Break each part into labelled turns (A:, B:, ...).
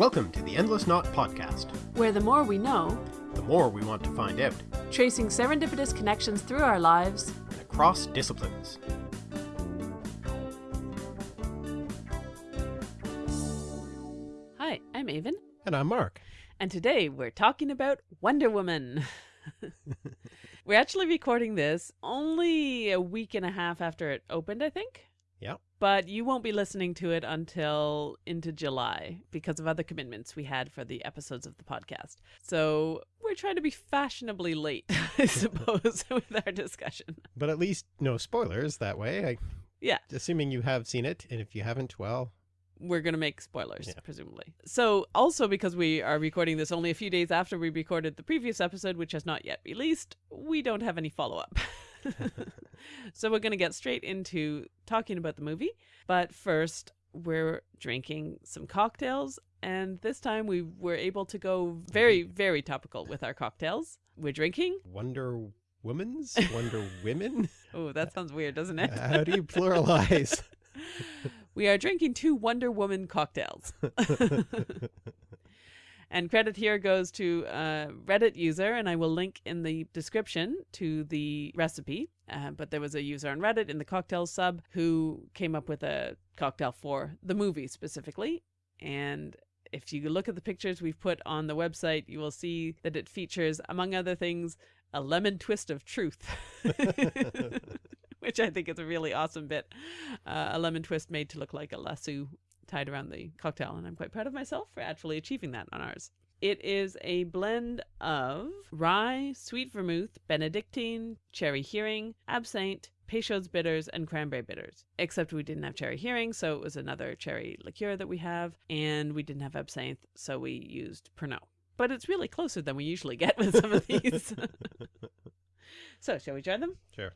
A: Welcome to the Endless Knot Podcast.
B: where the more we know,
A: The more we want to find out,
B: tracing serendipitous connections through our lives,
A: and across disciplines.
B: Hi, I'm Aven,
A: And I'm Mark.
B: and today we're talking about Wonder Woman. we're actually recording this only a week and a half after it opened, I think. But you won't be listening to it until into July because of other commitments we had for the episodes of the podcast. So we're trying to be fashionably late, I suppose, with our discussion.
A: But at least no spoilers that way. I,
B: Yeah.
A: Assuming you have seen it, and if you haven't, well,
B: we're going to make spoilers,
A: Yeah.
B: presumably. So, also because we are recording this only a few days after we recorded the previous episode, which has not yet released, we don't have any follow up. so, we're going to get straight into talking about the movie. But first, we're drinking some cocktails. And this time we were able to go very, very topical with our cocktails. We're drinking.
A: Wonder Women's? Wonder Women?
B: Oh, that sounds weird, doesn't it?
A: How do you pluralize?
B: we are drinking two Wonder Woman cocktails. And credit here goes to a Reddit user, and I will link in the description to the recipe. Uh, but there was a user on Reddit in the cocktail sub who came up with a cocktail for the movie specifically. And if you look at the pictures we've put on the website, you will see that it features, among other things, a lemon twist of truth. which I think is a really awesome bit. Uh, a lemon twist made to look like a lasso tied around the cocktail, and I'm quite proud of myself for actually achieving that on ours. It is a blend of rye, sweet vermouth, Benedictine, Cherry Heering, absinthe, Peychaud's bitters, and cranberry bitters. Except we didn't have Cherry Heering, so it was another cherry liqueur that we have, and we didn't have absinthe, so we used Pernod. But it's really closer than we usually get with some of these. so, shall we try them?
A: Sure.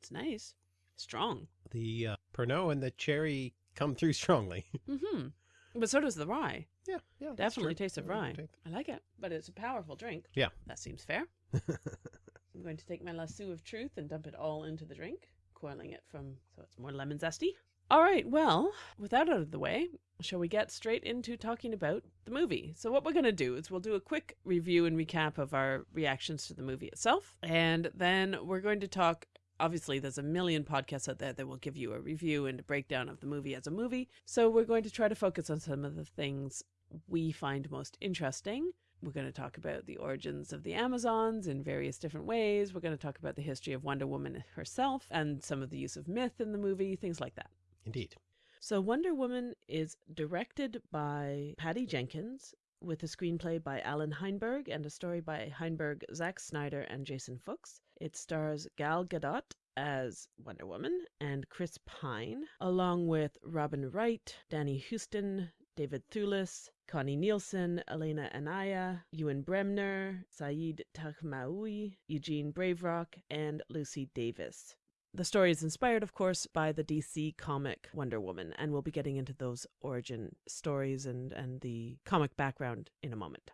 B: It's nice. Strong.
A: The uh, Pernod and the cherry come through strongly.
B: Mm-hmm. But so does the rye.
A: yeah, yeah.
B: Definitely taste of rye. I like it, but it's a powerful drink.
A: Yeah.
B: That seems fair. I'm going to take my lasso of truth and dump it all into the drink, coiling it from so it's more lemon zesty. All right, well, with that out of the way, shall we get straight into talking about the movie? So, what we're going to do is we'll do a quick review and recap of our reactions to the movie itself, and then we're going to talk. Obviously, there's a million podcasts out there that will give you a review and a breakdown of the movie as a movie. So, we're going to try to focus on some of the things we find most interesting. We're going to talk about the origins of the Amazons in various different ways. We're going to talk about the history of Wonder Woman herself and some of the use of myth in the movie, things like that.
A: Indeed.
B: So, Wonder Woman is directed by Patty Jenkins with a screenplay by Allan Heinberg and a story by Heinberg, Zack Snyder, and Jason Fuchs. It stars Gal Gadot as Wonder Woman and Chris Pine, along with Robin Wright, Danny Huston, David Thewlis, Connie Nielsen, Elena Anaya, Ewan Bremner, Saïd Taghmaoui, Eugene Brave Rock, and Lucy Davis. The story is inspired, of course, by the DC comic Wonder Woman, and we'll be getting into those origin stories and, and the comic background in a moment.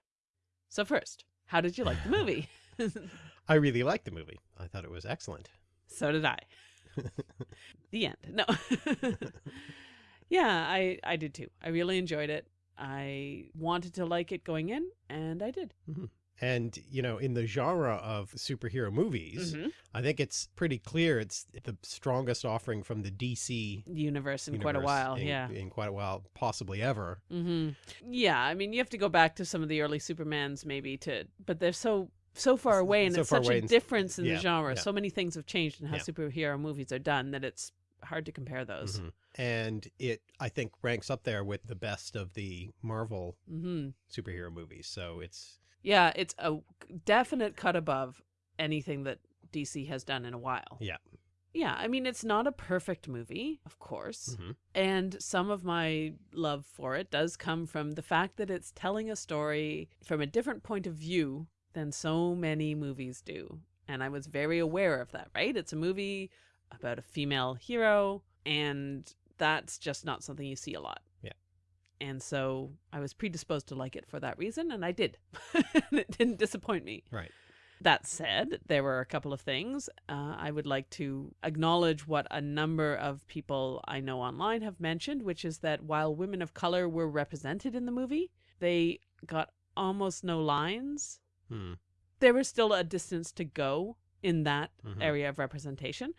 B: So, first, how did you like the movie?
A: I really liked the movie. I thought it was excellent.
B: so did I. the end. No. yeah, I, I did too. I really enjoyed it. I wanted to like it going in, and I did.
A: And, you know, in the genre of superhero movies,
B: Mhm.
A: I think it's pretty clear it's the strongest offering from the DC
B: Universe in quite a while.
A: in,
B: yeah.
A: in quite a while, possibly ever.
B: hmm Yeah, I mean, you have to go back to some of the early Supermans, maybe to, but they're so so far away, and
A: so
B: it's such a difference in
A: yeah,
B: the genre.
A: yeah.
B: So many things have changed in how
A: Yeah.
B: superhero movies are done that it's hard to compare those.
A: Mhm. And it, I think, ranks up there with the best of the Marvel
B: hmm
A: superhero movies. So it's,
B: Yeah, it's a definite cut above anything that DC has done in a while.
A: Yeah.
B: Yeah, I mean, it's not a perfect movie, of course.
A: Mhm.
B: And some of my love for it does come from the fact that it's telling a story from a different point of view than so many movies do. And I was very aware of that, right? It's a movie about a female hero, and that's just not something you see a lot.
A: Yeah.
B: And so I was predisposed to like it for that reason, and I did. and it didn't disappoint me.
A: right.
B: That said, there were a couple of things. Uh, I would like to acknowledge what a number of people I know online have mentioned, which is that while women of color were represented in the movie, they got almost no lines.
A: Hmm.
B: There was still a distance to go in that
A: Mhm.
B: area of representation.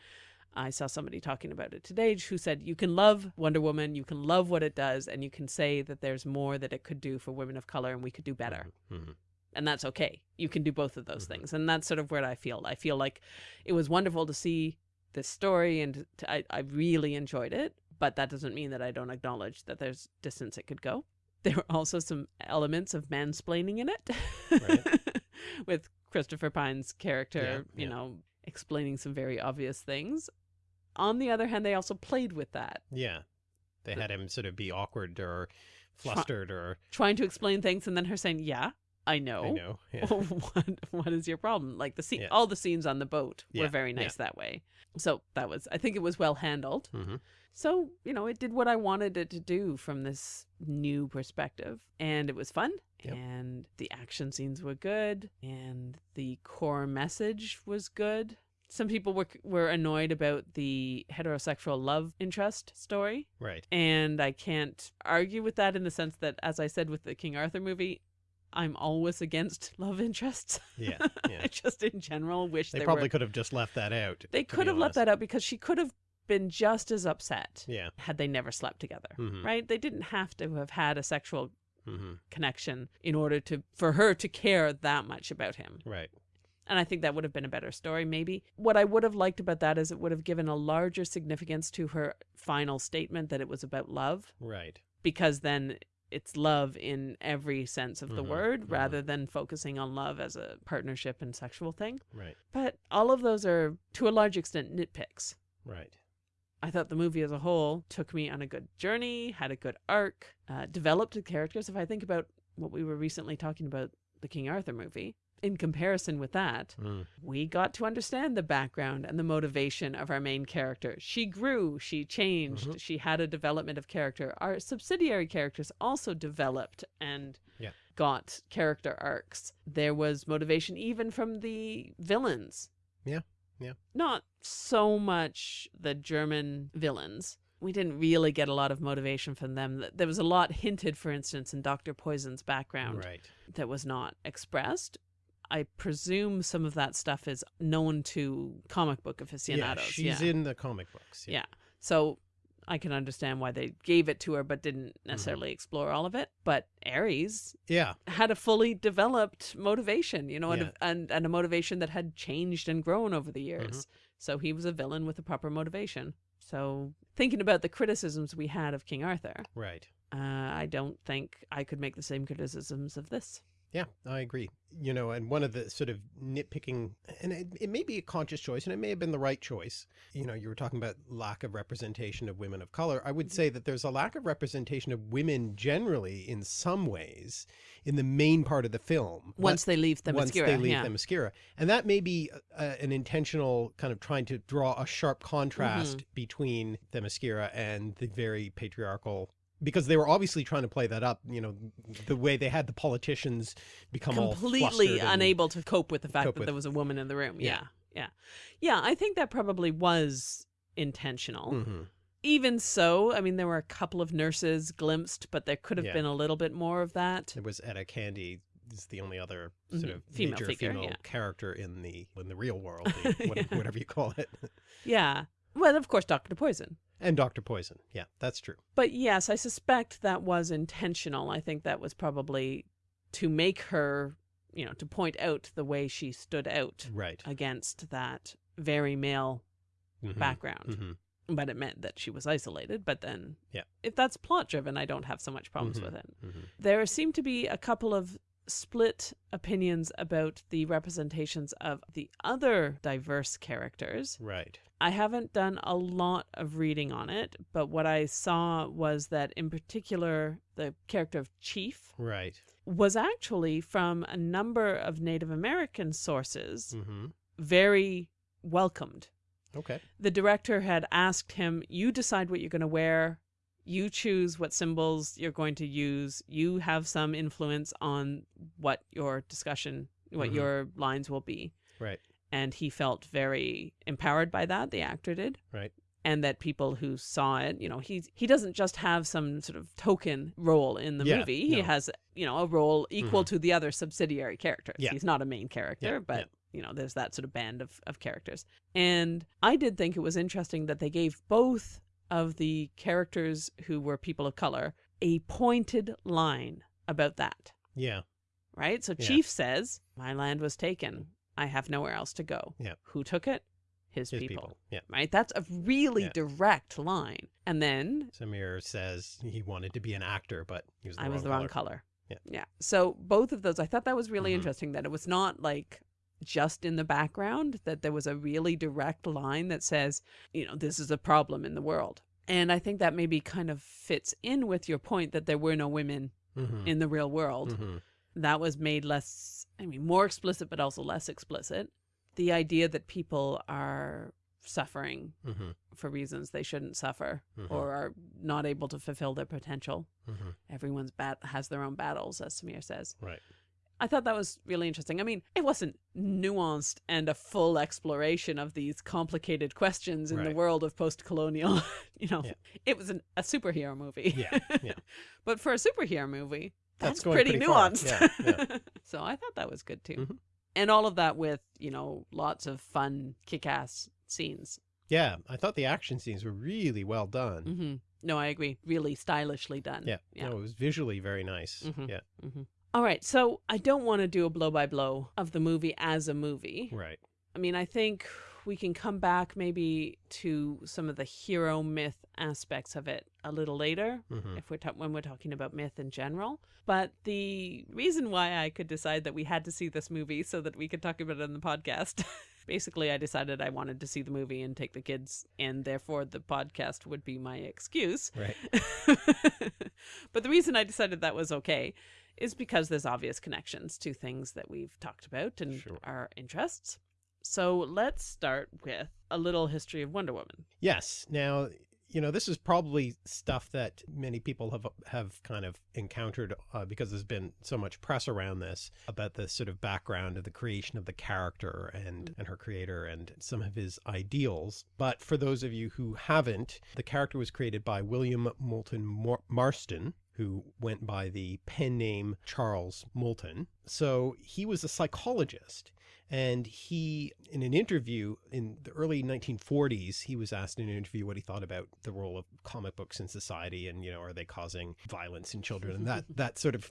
B: I saw somebody talking about it today who said you can love Wonder Woman, you can love what it does, and you can say that there's more that it could do for women of color and we could do better.
A: Mhm.
B: And that's okay. You can do both of those
A: Mhm.
B: things. And that's sort of where I feel. I feel like it was wonderful to see this story and to, I, I really enjoyed it, but that doesn't mean that I don't acknowledge that there's distance it could go. There were also some elements of mansplaining in it with Christopher Pine's character,
A: Yeah,
B: you
A: yeah.
B: know, explaining some very obvious things. On the other hand, they also played with that,
A: Yeah. They had him sort of be awkward or flustered or
B: trying to explain things and then her saying, "Yeah, I know."
A: I know. Yeah.
B: what what is your problem? Like the scene, all the scenes on the boat were very nice that way. So that was, I think it was well handled.
A: hmm
B: So you know, it did what I wanted it to do from this new perspective, and it was fun.
A: Yep.
B: And the action scenes were good, and the core message was good. Some people were were annoyed about the heterosexual love interest story,
A: Right.
B: and I can't argue with that in the sense that, as I said with the King Arthur movie, I'm always against love interests.
A: Yeah. Yeah.
B: I just in general wish
A: They probably
B: were.
A: could have just left that out.
B: They could have left that out because she could have been just as upset
A: Yeah.
B: had they never slept together.
A: Mhm.
B: Right? They didn't have to have had a sexual
A: hmm
B: connection in order to for her to care that much about him.
A: Right.
B: And I think that would have been a better story, maybe. What I would have liked about that is it would have given a larger significance to her final statement that it was about love,
A: Right.
B: because then it's love in every sense of the
A: Mhm,
B: word
A: mhm.
B: rather than focusing on love as a partnership and sexual thing.
A: Right.
B: But all of those are, to a large extent, nitpicks.
A: Right.
B: I thought the movie as a whole took me on a good journey, had a good arc, uh, developed the characters. If I think about what we were recently talking about, the King Arthur movie, in comparison with that,
A: Mm.
B: we got to understand the background and the motivation of our main character. She grew, she changed,
A: Mhm.
B: she had a development of character. Our subsidiary characters also developed and
A: Yeah.
B: got character arcs. There was motivation even from the villains.
A: Yeah, yeah.
B: Not so much the German villains. We didn't really get a lot of motivation from them. There was a lot hinted, for instance, in Dr. Poison's background
A: Right.
B: that was not expressed. I presume some of that stuff is known to comic book aficionados. Yeah.
A: She's
B: yeah.
A: in the comic books.
B: Yeah. So I can understand why they gave it to her but didn't
A: Mm-hmm.
B: necessarily explore all of it. But Ares
A: Yeah.
B: had a fully developed motivation, you know, and,
A: Yeah.
B: a, and, and a motivation that had changed and grown over the years. So he was a villain with a proper motivation. So thinking about the criticisms we had of King Arthur,
A: Right.
B: uh, I don't think I could make the same criticisms of this.
A: Yeah, I agree. You know, and one of the sort of nitpicking, and it, it may be a conscious choice, and it may have been the right choice. You know, you were talking about lack of representation of women of color. I would say that there's a lack of representation of women generally in some ways in the main part of the film.
B: Once they leave the
A: once
B: Themyscira,
A: they leave
B: yeah.
A: the Themyscira. And that may be uh, an intentional kind of trying to draw a sharp contrast
B: Mm-hmm.
A: between the Themyscira and the very patriarchal because they were obviously trying to play that up, you know, the way they had the politicians become
B: completely unable to cope with the fact that
A: with-
B: there was a woman in the room.
A: Yeah.
B: Yeah. Yeah. Yeah. I think that probably was intentional.
A: Mhm.
B: Even so, I mean, there were a couple of nurses glimpsed, but there could have
A: Yeah.
B: been a little bit more of that.
A: There was Etta Candy is the only other sort
B: Mhm.
A: of
B: Female
A: major
B: figure,
A: female
B: yeah.
A: character in the in the real world, the, whatever, you call it.
B: Yeah. Well, of course, Dr. Poison.
A: And Dr. Poison. Yeah, that's true.
B: But yes, I suspect that was intentional. I think that was probably to make her, you know, to point out the way she stood out
A: Right.
B: against that very male
A: Mhm.
B: background.
A: Mhm.
B: but it meant that she was isolated. But then,
A: Yeah.
B: if that's plot driven, I don't have so much problems
A: Mhm.
B: with it.
A: Mhm.
B: There seem to be a couple of split opinions about the representations of the other diverse characters.
A: Right.
B: I haven't done a lot of reading on it, but what I saw was that, in particular, the character of Chief
A: Right.
B: was actually from a number of Native American sources
A: hmm
B: very welcomed
A: Okay.
B: the director had asked him, You decide what you're going to wear. You choose what symbols you're going to use. You have some influence on what your discussion what
A: Mhm.
B: your lines will be.
A: Right.
B: And he felt very empowered by that, the actor did.
A: Right.
B: And that people who saw it, you know, he's he doesn't just have some sort of token role in the
A: Yeah,
B: movie. He
A: no.
B: has, you know, a role equal to the other subsidiary characters.
A: Yeah.
B: He's not a main character,
A: Yeah,
B: but you know, there's that sort of band of, of characters. And I did think it was interesting that they gave both of the characters who were people of color a pointed line about that,
A: Yeah.
B: right? So
A: Yeah.
B: Chief says, My land was taken. I have nowhere else to go.
A: Yeah.
B: Who took it? His,
A: His
B: people.
A: people. Yeah.
B: Right? That's a really
A: Yeah.
B: direct line. And then
A: Samir says he wanted to be an actor, but he was the
B: I
A: wrong
B: was the
A: color.
B: wrong color.
A: Yeah.
B: Yeah. So both of those, I thought that was really
A: Mhm.
B: interesting that it was not like just in the background, that there was a really direct line that says, you know, this is a problem in the world. And I think that maybe kind of fits in with your point that there were no women
A: Mhm.
B: in the real world.
A: Mhm.
B: That was made less, I mean, more explicit, but also less explicit. The idea that people are suffering
A: Mhm.
B: for reasons they shouldn't suffer
A: Mhm.
B: or are not able to fulfill their potential
A: Mhm.
B: everyone's bat has their own battles, as Samir says.
A: Right.
B: I thought that was really interesting. I mean, it wasn't nuanced and a full exploration of these complicated questions in the world of post-colonial. you know,
A: Yeah.
B: it was an, a superhero movie.
A: Yeah, yeah.
B: but for a superhero movie,
A: That's
B: that's, pretty,
A: pretty
B: nuanced.
A: Yeah, yeah.
B: so I thought that was good too.
A: Mhm.
B: And all of that with you know lots of fun, kick-ass scenes.
A: Yeah. I thought the action scenes were really well done.
B: hmm No, I agree. Really stylishly done.
A: Yeah.
B: yeah.
A: No, it was visually very nice.
B: Mhm.
A: Yeah.
B: All right, so I don't want to do a blow by blow of the movie as a movie.
A: Right.
B: I mean, I think we can come back maybe to some of the hero myth aspects of it a little later
A: Mhm.
B: if we're ta- when we're talking about myth in general. But the reason why I could decide that we had to see this movie so that we could talk about it on the podcast. Basically, I decided I wanted to see the movie and take the kids, and therefore the podcast would be my excuse.
A: Right.
B: but the reason I decided that was okay is because there's obvious connections to things that we've talked about and
A: Sure.
B: our interests. So let's start with a little history of Wonder Woman.
A: Yes. Now, you know, this is probably stuff that many people have have kind of encountered uh, because there's been so much press around this about the sort of background of the creation of the character and and her creator and some of his ideals. But for those of you who haven't, the character was created by William Moulton Mar- Marston, who went by the pen name Charles Moulton. So he was a psychologist. And he, in an interview in the early 1940s, he was asked in an interview what he thought about the role of comic books in society and, you know, are they causing violence in children? And that, that sort of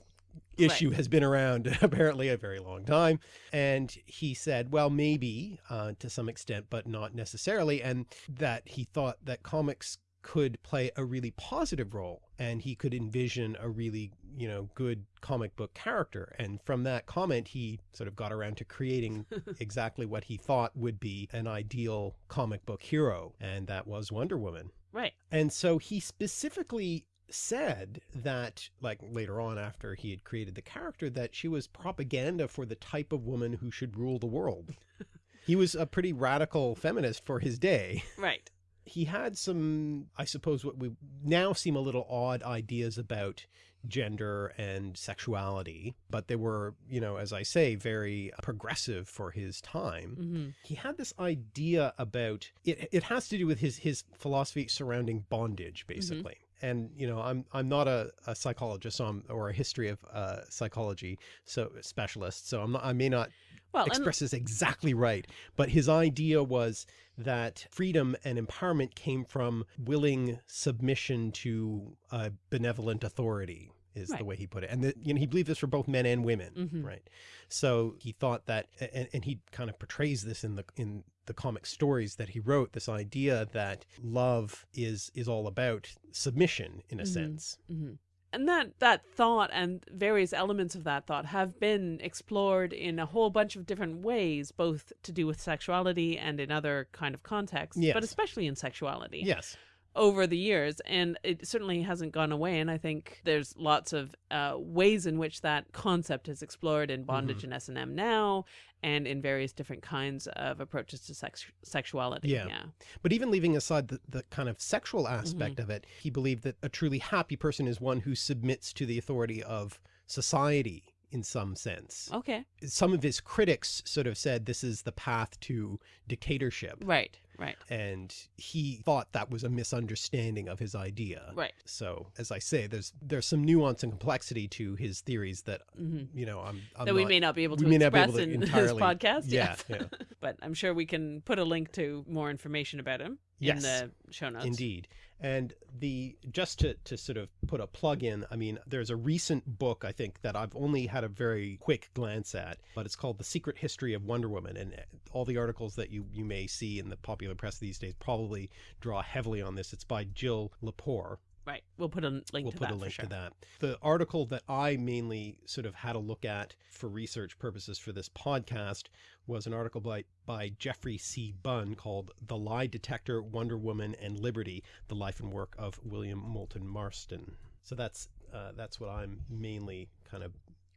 A: issue has been around apparently a very long time. And he said, well, maybe uh, to some extent, but not necessarily. And that he thought that comics could play a really positive role and he could envision a really you know good comic book character and from that comment he sort of got around to creating exactly what he thought would be an ideal comic book hero and that was Wonder Woman
B: Right.
A: and so he specifically said that like later on after he had created the character that she was propaganda for the type of woman who should rule the world he was a pretty radical feminist for his day
B: Right.
A: He had some, I suppose, what we now seem a little odd ideas about gender and sexuality, but they were, you know, as I say, very progressive for his time.
B: hmm
A: He had this idea about it. It has to do with his his philosophy surrounding bondage, basically. And you know, I'm I'm not a, a psychologist so I'm, or a history of uh, psychology so specialist, so I'm not, I may not
B: Well,
A: express this exactly right, but his idea was that freedom and empowerment came from willing submission to a benevolent authority is the way he put it. And that, you know, he believed this for both men and women,
B: Mhm.
A: right? So he thought that, and, and he kind of portrays this in the, in the comic stories that he wrote, this idea that love is, is all about submission in a
B: Mhm.
A: sense.
B: Mhm. And that that thought and various elements of that thought have been explored in a whole bunch of different ways, both to do with sexuality and in other kind of contexts,
A: Yes.
B: but especially in sexuality.
A: Yes.
B: Over the years, and it certainly hasn't gone away. And I think there's lots of uh, ways in which that concept is explored in bondage
A: Mm-hmm.
B: and S and M now, and in various different kinds of approaches to sex sexuality.
A: Yeah.
B: yeah,
A: But even leaving aside the, the kind of sexual aspect
B: Mm-hmm.
A: of it, he believed that a truly happy person is one who submits to the authority of society in some sense.
B: Okay.
A: Some of his critics sort of said this is the path to dictatorship.
B: Right. Right.
A: And he thought that was a misunderstanding of his idea.
B: Right.
A: So, as I say, there's there's some nuance and complexity to his theories that
B: hmm
A: you know I'm, I'm
B: That we
A: not-
B: may not be able to express
A: able to
B: in
A: entirely-
B: this podcast.
A: Yeah, yeah.
B: but I'm sure we can put a link to more information about him
A: Yes.
B: in the show notes.
A: Indeed. And the just to, to sort of put a plug in, I mean, there's a recent book I think that I've only had a very quick glance at, but it's called The Secret History of Wonder Woman. And uh, all the articles that you, you may see in the popular press these days probably draw heavily on this. It's by Jill Lepore.
B: Right. We'll put a link to that.
A: We'll
B: to
A: put
B: that
A: a link
B: sure.
A: to that. The article that I mainly sort of had a look at for research purposes for this podcast was an article by, by Geoffrey C. Bunn called The Lie Detector, Wonder Woman, and Liberty, The Life and Work of William Moulton Marston. So that's uh, that's what I'm mainly kind of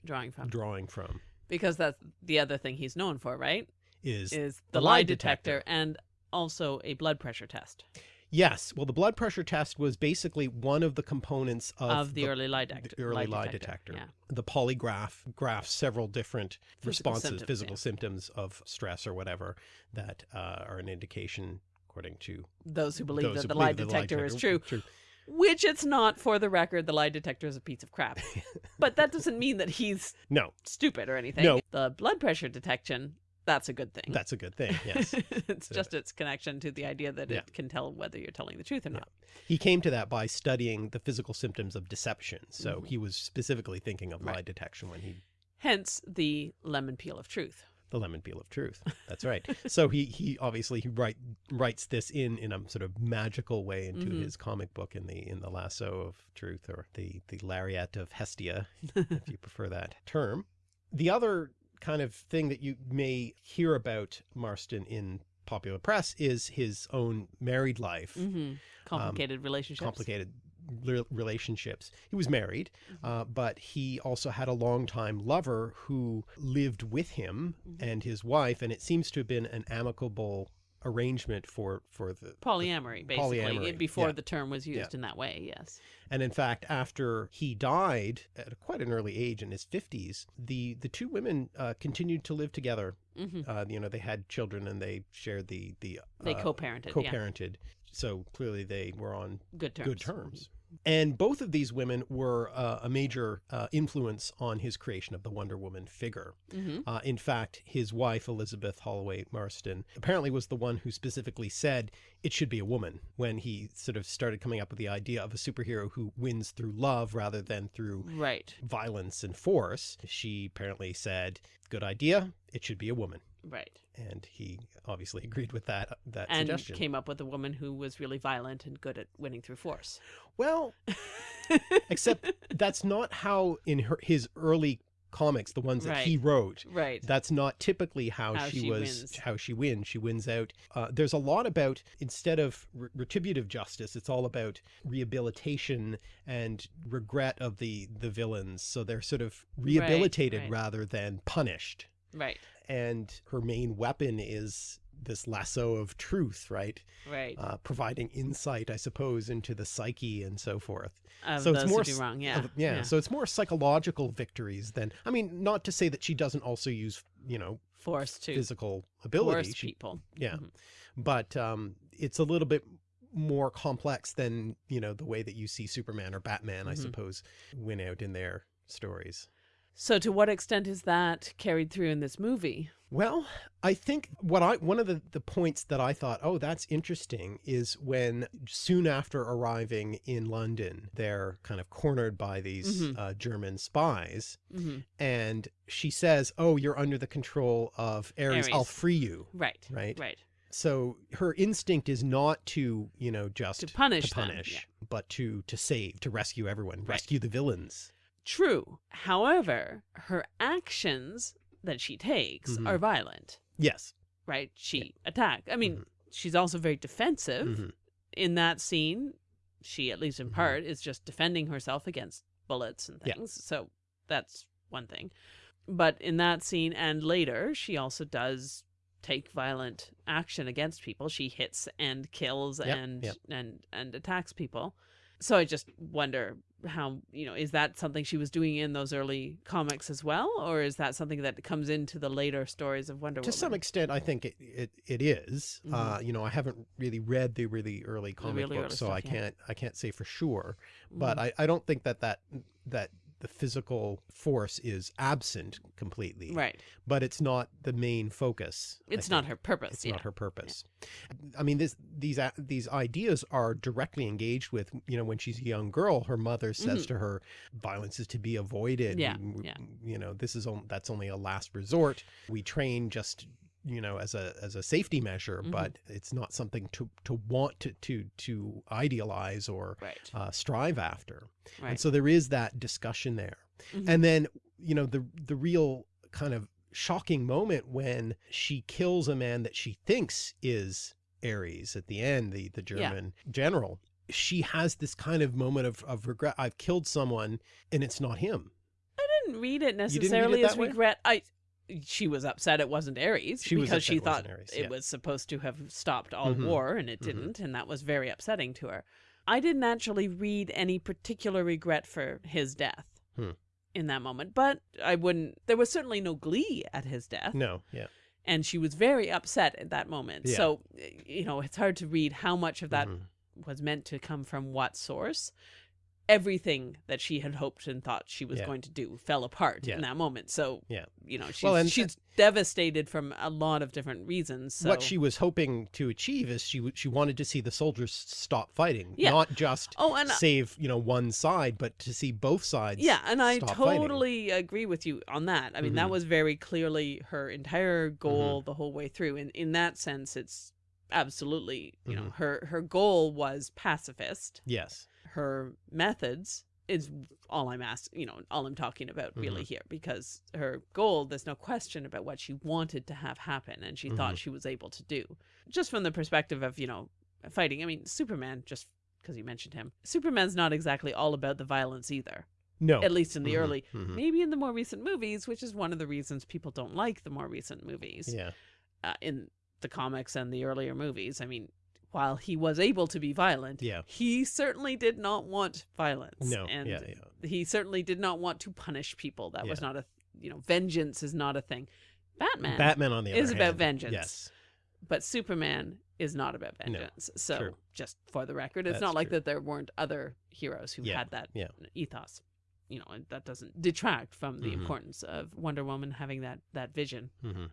B: Drawing from.
A: drawing from
B: Because that's the other thing he's known for, right?
A: is,
B: Is
A: the
B: the,
A: lie
B: lie
A: detector.
B: detector and also a blood pressure test
A: yes, well, the blood pressure test was basically one of the components of,
B: of, the, early lie detector.
A: the early lie detector.
B: Yeah.
A: The polygraph graphs several different
B: Physical
A: responses,
B: symptoms,
A: physical
B: yeah.
A: symptoms of stress or whatever that uh, are an indication, according to
B: Those who believe
A: those
B: that
A: who
B: the lie
A: believe
B: detector is
A: detector-
B: true. Which it's not for the record, the lie detector is a piece of crap. but that doesn't mean that he's
A: No,
B: stupid or anything.
A: No.
B: The blood pressure detection, that's a good thing.
A: that's a good thing. Yes.
B: it's
A: So-
B: just its connection to the idea that
A: Yeah.
B: it can tell whether you're telling the truth or not.
A: he came to that by studying the physical symptoms of deception. So
B: Mhm.
A: he was specifically thinking of lie detection when he
B: Hence the lemon peel of truth.
A: the lemon peel of truth. That's right. so he he obviously he write writes this in in a sort of magical way into
B: Mhm.
A: his comic book in the in the lasso of truth or the the lariat of Hestia, if you prefer that term. The other kind of thing that you may hear about Marston in popular press is his own married life,
B: hmm Complicated relationships.
A: complicated re- relationships. He was married, uh, but he also had a longtime lover who lived with him
B: Mhm.
A: and his wife, and it seems to have been an amicable arrangement for for the
B: Polyamory, basically,
A: Polyamory,
B: before
A: yeah.
B: the term was used
A: Yeah.
B: in that way, yes.
A: and in fact after he died at quite an early age in his 50s the the two women uh, continued to live together
B: hmm
A: uh, you know they had children and they shared the the
B: They
A: uh,
B: co-parented,
A: co-parented so clearly they were on
B: Good terms.
A: good terms. And both of these women were uh, a major uh, influence on his creation of the Wonder Woman figure.
B: hmm
A: Uh, in fact, his wife, Elizabeth Holloway Marston, apparently was the one who specifically said it should be a woman when he sort of started coming up with the idea of a superhero who wins through love rather than through
B: Right,
A: violence and force. She apparently said, good idea, it should be a woman.
B: Right.
A: And he obviously agreed with that, that
B: And
A: suggestion.
B: came up with a woman who was really violent and good at winning through force.
A: Well, except that's not how in her, his early comics, the ones that he wrote,
B: Right.
A: that's not typically how,
B: How
A: she,
B: she
A: was,
B: wins.
A: how she wins. She wins out. Uh, there's a lot about, instead of re- retributive justice, it's all about rehabilitation and regret of the, the villains. So they're sort of rehabilitated
B: right.
A: rather than punished.
B: Right.
A: And her main weapon is this lasso of truth, right?
B: Right.
A: Uh, providing insight, I suppose, into the psyche and so forth.
B: Of
A: so it's more
B: wrong. Yeah.
A: of- yeah. So it's more psychological victories than I mean, not to say that she doesn't also use, you know,
B: Force to
A: physical ability.
B: force
A: She-
B: people.
A: yeah.
B: Mhm.
A: But um it's a little bit more complex than, you know, the way that you see Superman or Batman, I
B: Mhm.
A: suppose, win out in their stories.
B: So to what extent is that carried through in this movie?
A: Well, I think what I one of the, the points that I thought, oh, that's interesting, is when soon after arriving in London, they're kind of cornered by these
B: Mhm.
A: uh, German spies,
B: hmm
A: and she says, "Oh, you're under the control of Ares. I'll free you."
B: Right.
A: Right.
B: Right.
A: So her instinct is not to, you know, just
B: To punish
A: to
B: them,
A: punish,
B: yeah.
A: but to to save, to rescue everyone,
B: Right.
A: rescue the villains.
B: True. However, her actions that she takes
A: Mhm.
B: are violent.
A: Yes.
B: Right. She attack. I mean,
A: Mhm.
B: she's also very defensive.
A: Mhm.
B: in that scene, she, at least in
A: Mhm.
B: part, is just defending herself against bullets and
A: Yeah.
B: things. So that's one thing. But in that scene and later, she also does take violent action against people. She hits and kills
A: Yep,
B: and
A: yep.
B: and and attacks people. So I just wonder how you know is that something she was doing in those early comics as well, or is that something that comes into the later stories of Wonder Woman?
A: to
B: Woman?
A: some extent, I think it it, it is.
B: Mhm.
A: Uh, you know, I haven't really read the really early comic
B: really
A: books,
B: early
A: so
B: stuff,
A: I can't I can't say for sure. But
B: Mhm.
A: I, I don't think that that that the physical force is absent completely.
B: right,
A: But it's not the main focus.
B: It's not her purpose.
A: It's
B: yeah.
A: not her purpose. I mean, this these a- these ideas are directly engaged with. You know, when she's a young girl, her mother says
B: Mhm.
A: to her, "Violence is to be avoided.
B: Yeah,
A: w-
B: yeah.
A: You know, this is on, that's only a last resort. We train just." You know as a as a safety measure
B: Mhm.
A: but it's not something to to want to to to idealize or
B: Right,
A: uh, strive after
B: right.
A: and so there is that discussion there
B: Mhm.
A: and then you know the the real kind of shocking moment when she kills a man that she thinks is Ares at the end the the
B: Yeah.
A: German general she has this kind of moment of, of regret I've killed someone and it's not him
B: I didn't read it
A: read it
B: necessarily as
A: way?
B: regret. I she was upset it wasn't Ares
A: She
B: because she
A: it
B: thought
A: Ares,
B: it was supposed to have stopped all
A: Mhm.
B: war and it
A: Mhm.
B: didn't, and that was very upsetting to her. I didn't actually read any particular regret for his death
A: Hmm.
B: in that moment, but I wouldn't. There was certainly no glee at his death,
A: no yeah
B: and she was very upset at that moment.
A: Yeah.
B: So you know, it's hard to read how much of that
A: Mhm.
B: was meant to come from what source. Everything that she had hoped and thought she was
A: Yeah.
B: going to do fell apart
A: Yeah.
B: in that moment. So,
A: Yeah.
B: you know, she's,
A: Well, and-
B: she's devastated from a lot of different reasons. So.
A: what she was hoping to achieve is she she wanted to see the soldiers stop fighting
B: Yeah.
A: not just
B: oh, and
A: save you know one side but to see both sides
B: yeah, and I
A: stop fighting.
B: totally agree with you on that. I mean, that
A: Mhm.
B: was very clearly her entire goal
A: Mm-hmm.
B: the whole way through. And in that sense, it's absolutely, you know,
A: Mhm.
B: her her goal was pacifist.
A: yes
B: her methods is all I'm asking, you know, all I'm talking about really
A: Mm-hmm.
B: here because her goal, there's no question about what she wanted to have happen and she thought
A: Mhm.
B: she was able to do. Just from the perspective of, you know, fighting. I mean, Superman, just because you mentioned him, Superman's not exactly all about the violence either,
A: no
B: at least in the
A: Mhm,
B: early.
A: mhm.
B: Maybe in the more recent movies, which is one of the reasons people don't like the more recent movies
A: yeah
B: uh, in the comics and the earlier movies. I mean, while he was able to be violent,
A: Yeah.
B: he certainly did not want violence.
A: No,
B: and
A: yeah, yeah.
B: he certainly did not want to punish people. That was not a, you know, vengeance is not a thing. Batman,
A: batman on the other
B: is about vengeance.
A: yes
B: but Superman is not about
A: No,
B: vengeance. so,
A: true.
B: just for the record, it's
A: That's
B: not like
A: true.
B: that there weren't other heroes who
A: Yeah,
B: had that
A: yeah.
B: ethos. You know, and that doesn't detract from the
A: Mhm.
B: importance of Wonder Woman having that that vision.
A: Mhm.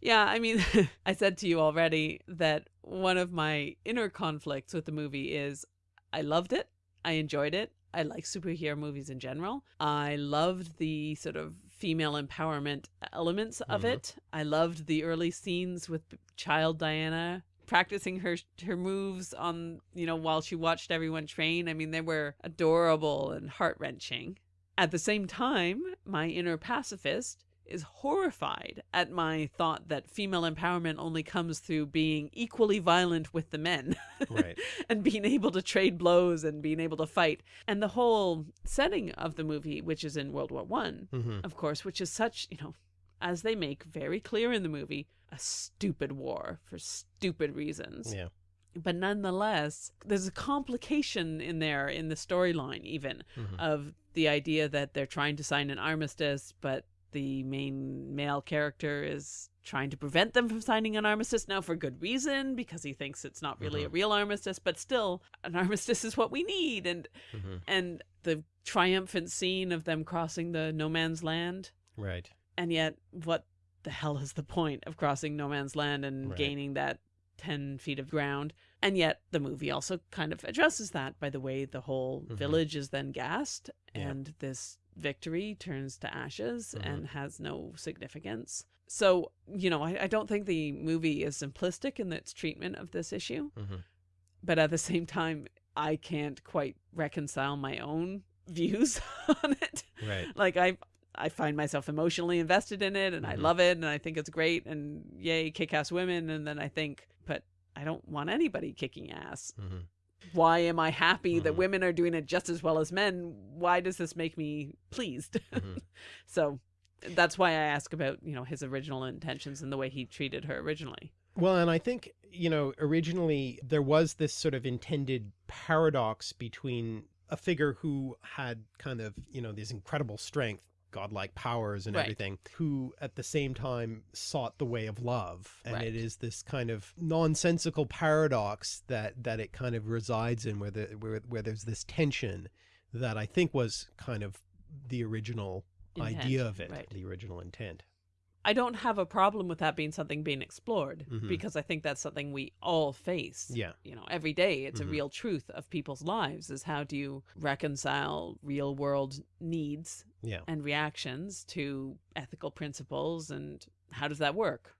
B: Yeah, I mean, I said to you already that one of my inner conflicts with the movie is I loved it. I enjoyed it. I like superhero movies in general. I loved the sort of female empowerment elements of
A: Mhm.
B: it. I loved the early scenes with child Diana practicing her her moves on, you know, while she watched everyone train. I mean, they were adorable and heart-wrenching. At the same time, my inner pacifist is horrified at my thought that female empowerment only comes through being equally violent with the men
A: right
B: and being able to trade blows and being able to fight. And the whole setting of the movie, which is in World War One,
A: hmm
B: of course, which is such, you know, as they make very clear in the movie, a stupid war for stupid reasons.
A: yeah
B: But nonetheless, there's a complication in there in the storyline, even
A: Mhm.
B: of the idea that they're trying to sign an armistice, but the main male character is trying to prevent them from signing an armistice now for good reason because he thinks it's not really a real armistice but still an armistice is what we need and
A: Mhm.
B: and the triumphant scene of them crossing the no man's land
A: right
B: and yet what the hell is the point of crossing no man's land and
A: Right.
B: gaining that 10 feet of ground and yet the movie also kind of addresses that by the way the whole
A: Mhm.
B: village is then gassed
A: Yeah.
B: and this victory turns to ashes
A: Mhm.
B: and has no significance so you know I, I don't think the movie is simplistic in its treatment of this issue
A: Mhm.
B: but at the same time i can't quite reconcile my own views on it
A: right
B: like i i find myself emotionally invested in it and i
A: Mhm.
B: love it and i think it's great and yay kick-ass women and then i think but i don't want anybody kicking ass
A: Mhm.
B: Why am i happy that
A: Mhm.
B: women are doing it just as well as men why does this make me pleased
A: Mhm.
B: so that's why i ask about you know his original intentions and the way he treated her originally
A: Well, and I think, you know, originally there was this sort of intended paradox between a figure who had kind of, you know, this incredible strength, godlike powers and
B: Right.
A: everything, who at the same time sought the way of love. And
B: Right.
A: it is this kind of nonsensical paradox that that it kind of resides in where the where, where there's this tension that I think was kind of the original idea of it,
B: right.
A: the original intent.
B: I don't have a problem with that being something being explored
A: Mhm.
B: because I think that's something we all face.
A: Yeah.
B: You know, every day it's
A: Mhm.
B: a real truth of people's lives is how do you reconcile real world needs
A: Yeah.
B: and reactions to ethical principles and how does that work?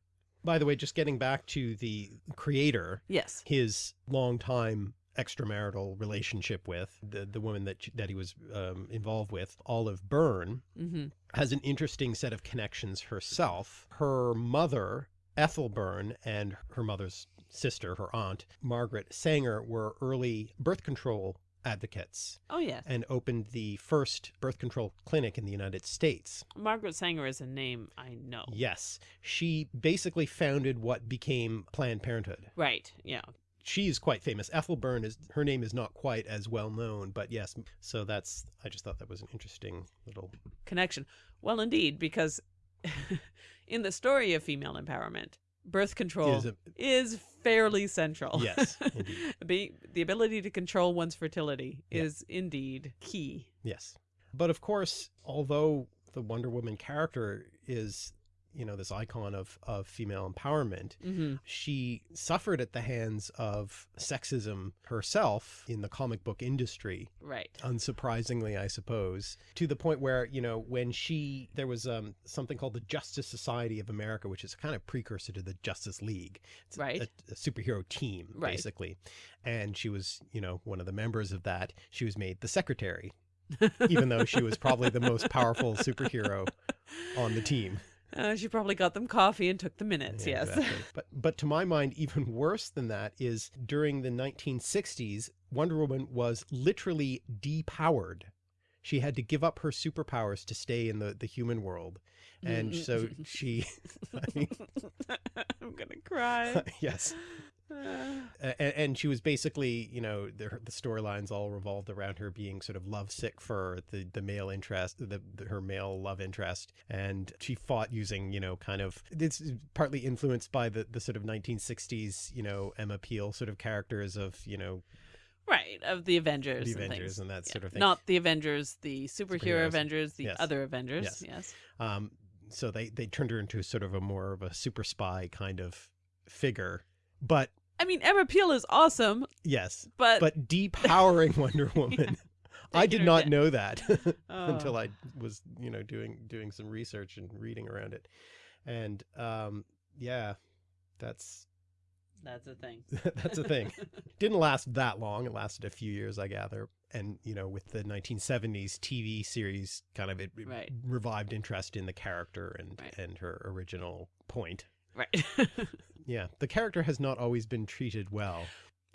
A: By the way, just getting back to the creator,
B: Yes.
A: his longtime extramarital relationship with the the woman that that he was um, involved with, Olive Byrne,
B: Mhm.
A: has an interesting set of connections herself. Her mother, Ethel Byrne, and her mother's sister, her aunt, Margaret Sanger, were early birth control advocates
B: Oh yes.
A: and opened the first birth control clinic in the United States.
B: Margaret Sanger is a name I know.
A: Yes, she basically founded what became Planned Parenthood.
B: Right. Yeah.
A: She's quite famous. Ethel Byrne is her name is not quite as well known, but yes. So that's I just thought that was an interesting little
B: Connection. Well, indeed, because in the story of female empowerment, birth control
A: is a,
B: is fairly central.
A: Yes, indeed.
B: Be, the ability to control one's fertility
A: Yeah.
B: is indeed key.
A: yes. But of course, although the Wonder Woman character is you know this icon of of female empowerment,
B: hmm
A: she suffered at the hands of sexism herself in the comic book industry
B: Right.
A: unsurprisingly, I suppose, to the point where, you know, when she, there was um, something called the Justice Society of America, which is a kind of precursor to the Justice League. It's
B: Right.
A: A, a superhero team,
B: Right.
A: basically. And she was, you know, one of the members of that. She was made the secretary, even though she was probably the most powerful superhero on the team.
B: Uh, she probably got them coffee and took the minutes.
A: Yeah,
B: yes.
A: exactly. But but to my mind, even worse than that is during the 1960s, Wonder Woman was literally depowered. She had to give up her superpowers to stay in the, the human world. And so she, I mean,
B: I'm gonna cry.
A: yes. And, and she was basically, you know, the, the storylines all revolved around her being sort of lovesick for the, the male interest, the, the her male love interest. And she fought using, you know, kind of, it's partly influenced by the, the sort of 1960s, you know, Emma Peel sort of characters of, you know,
B: right of the Avengers.
A: the Avengers
B: things.
A: and that
B: Yeah.
A: sort of thing.
B: Not the Avengers, the superhero. Avengers, the
A: Yes.
B: other Avengers.
A: Yes.
B: Yes.
A: Um, so they, they turned her into sort of a more of a super spy kind of figure. But
B: I mean, Emma Peel is awesome,
A: yes,
B: but,
A: but depowering Wonder Woman. I did not
B: down.
A: know that
B: Oh.
A: until I was, you know, doing doing some research and reading around it. And um yeah, that's
B: that's a thing.
A: that's a thing. Didn't last that long. It lasted a few years, I gather. And you know, with the 1970s TV series kind of it, it
B: Right.
A: revived interest in the character and
B: Right.
A: and her original point.
B: Right.
A: Yeah, the character has not always been treated well.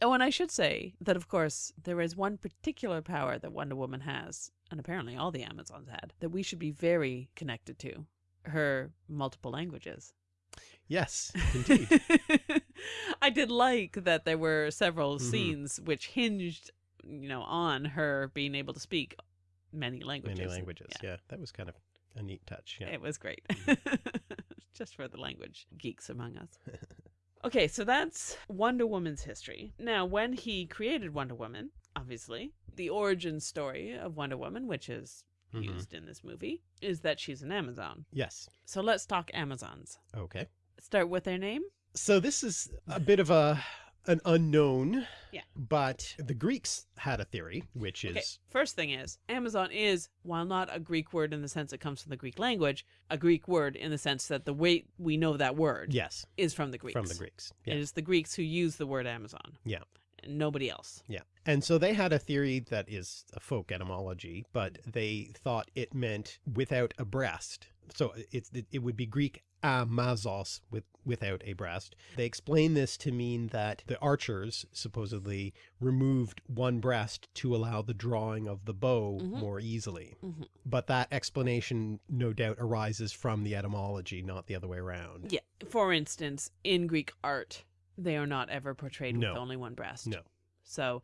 B: oh, and I should say that, of course, there is one particular power that Wonder Woman has, and apparently all the Amazons had, that we should be very connected to her multiple languages.
A: Yes, indeed.
B: I did like that there were several
A: Mhm.
B: scenes which hinged, you know, on her being able to speak many languages.
A: Many languages. Yeah. that was kind of a neat touch. Yeah.
B: It was great. Just for the language geeks among us. Okay, so that's Wonder Woman's history. Now, when he created Wonder Woman, obviously, the origin story of Wonder Woman, which is
A: Mhm.
B: used in this movie, is that she's an Amazon.
A: Yes.
B: So let's talk Amazons.
A: Okay.
B: Start with their name.
A: So this is a bit of a an unknown.
B: Yeah.
A: But the Greeks had a theory, which is
B: Okay, first thing is, Amazon is, while not a Greek word in the sense it comes from the Greek language, a Greek word in the sense that the way we know that word
A: yes,
B: is from the Greeks.
A: from the Greeks. Yeah.
B: It is the Greeks who use the word Amazon.
A: Yeah.
B: And nobody else.
A: Yeah. And so they had a theory that is a folk etymology, but they thought it meant without a breast. So it's it, it would be Greek amazos with without a breast. They explain this to mean that the archers supposedly removed one breast to allow the drawing of the bow
B: Mhm.
A: more easily.
B: Mhm.
A: But that explanation no doubt arises from the etymology, not the other way around.
B: Yeah. For instance, in Greek art, they are not ever portrayed
A: No.
B: with only one breast.
A: No.
B: So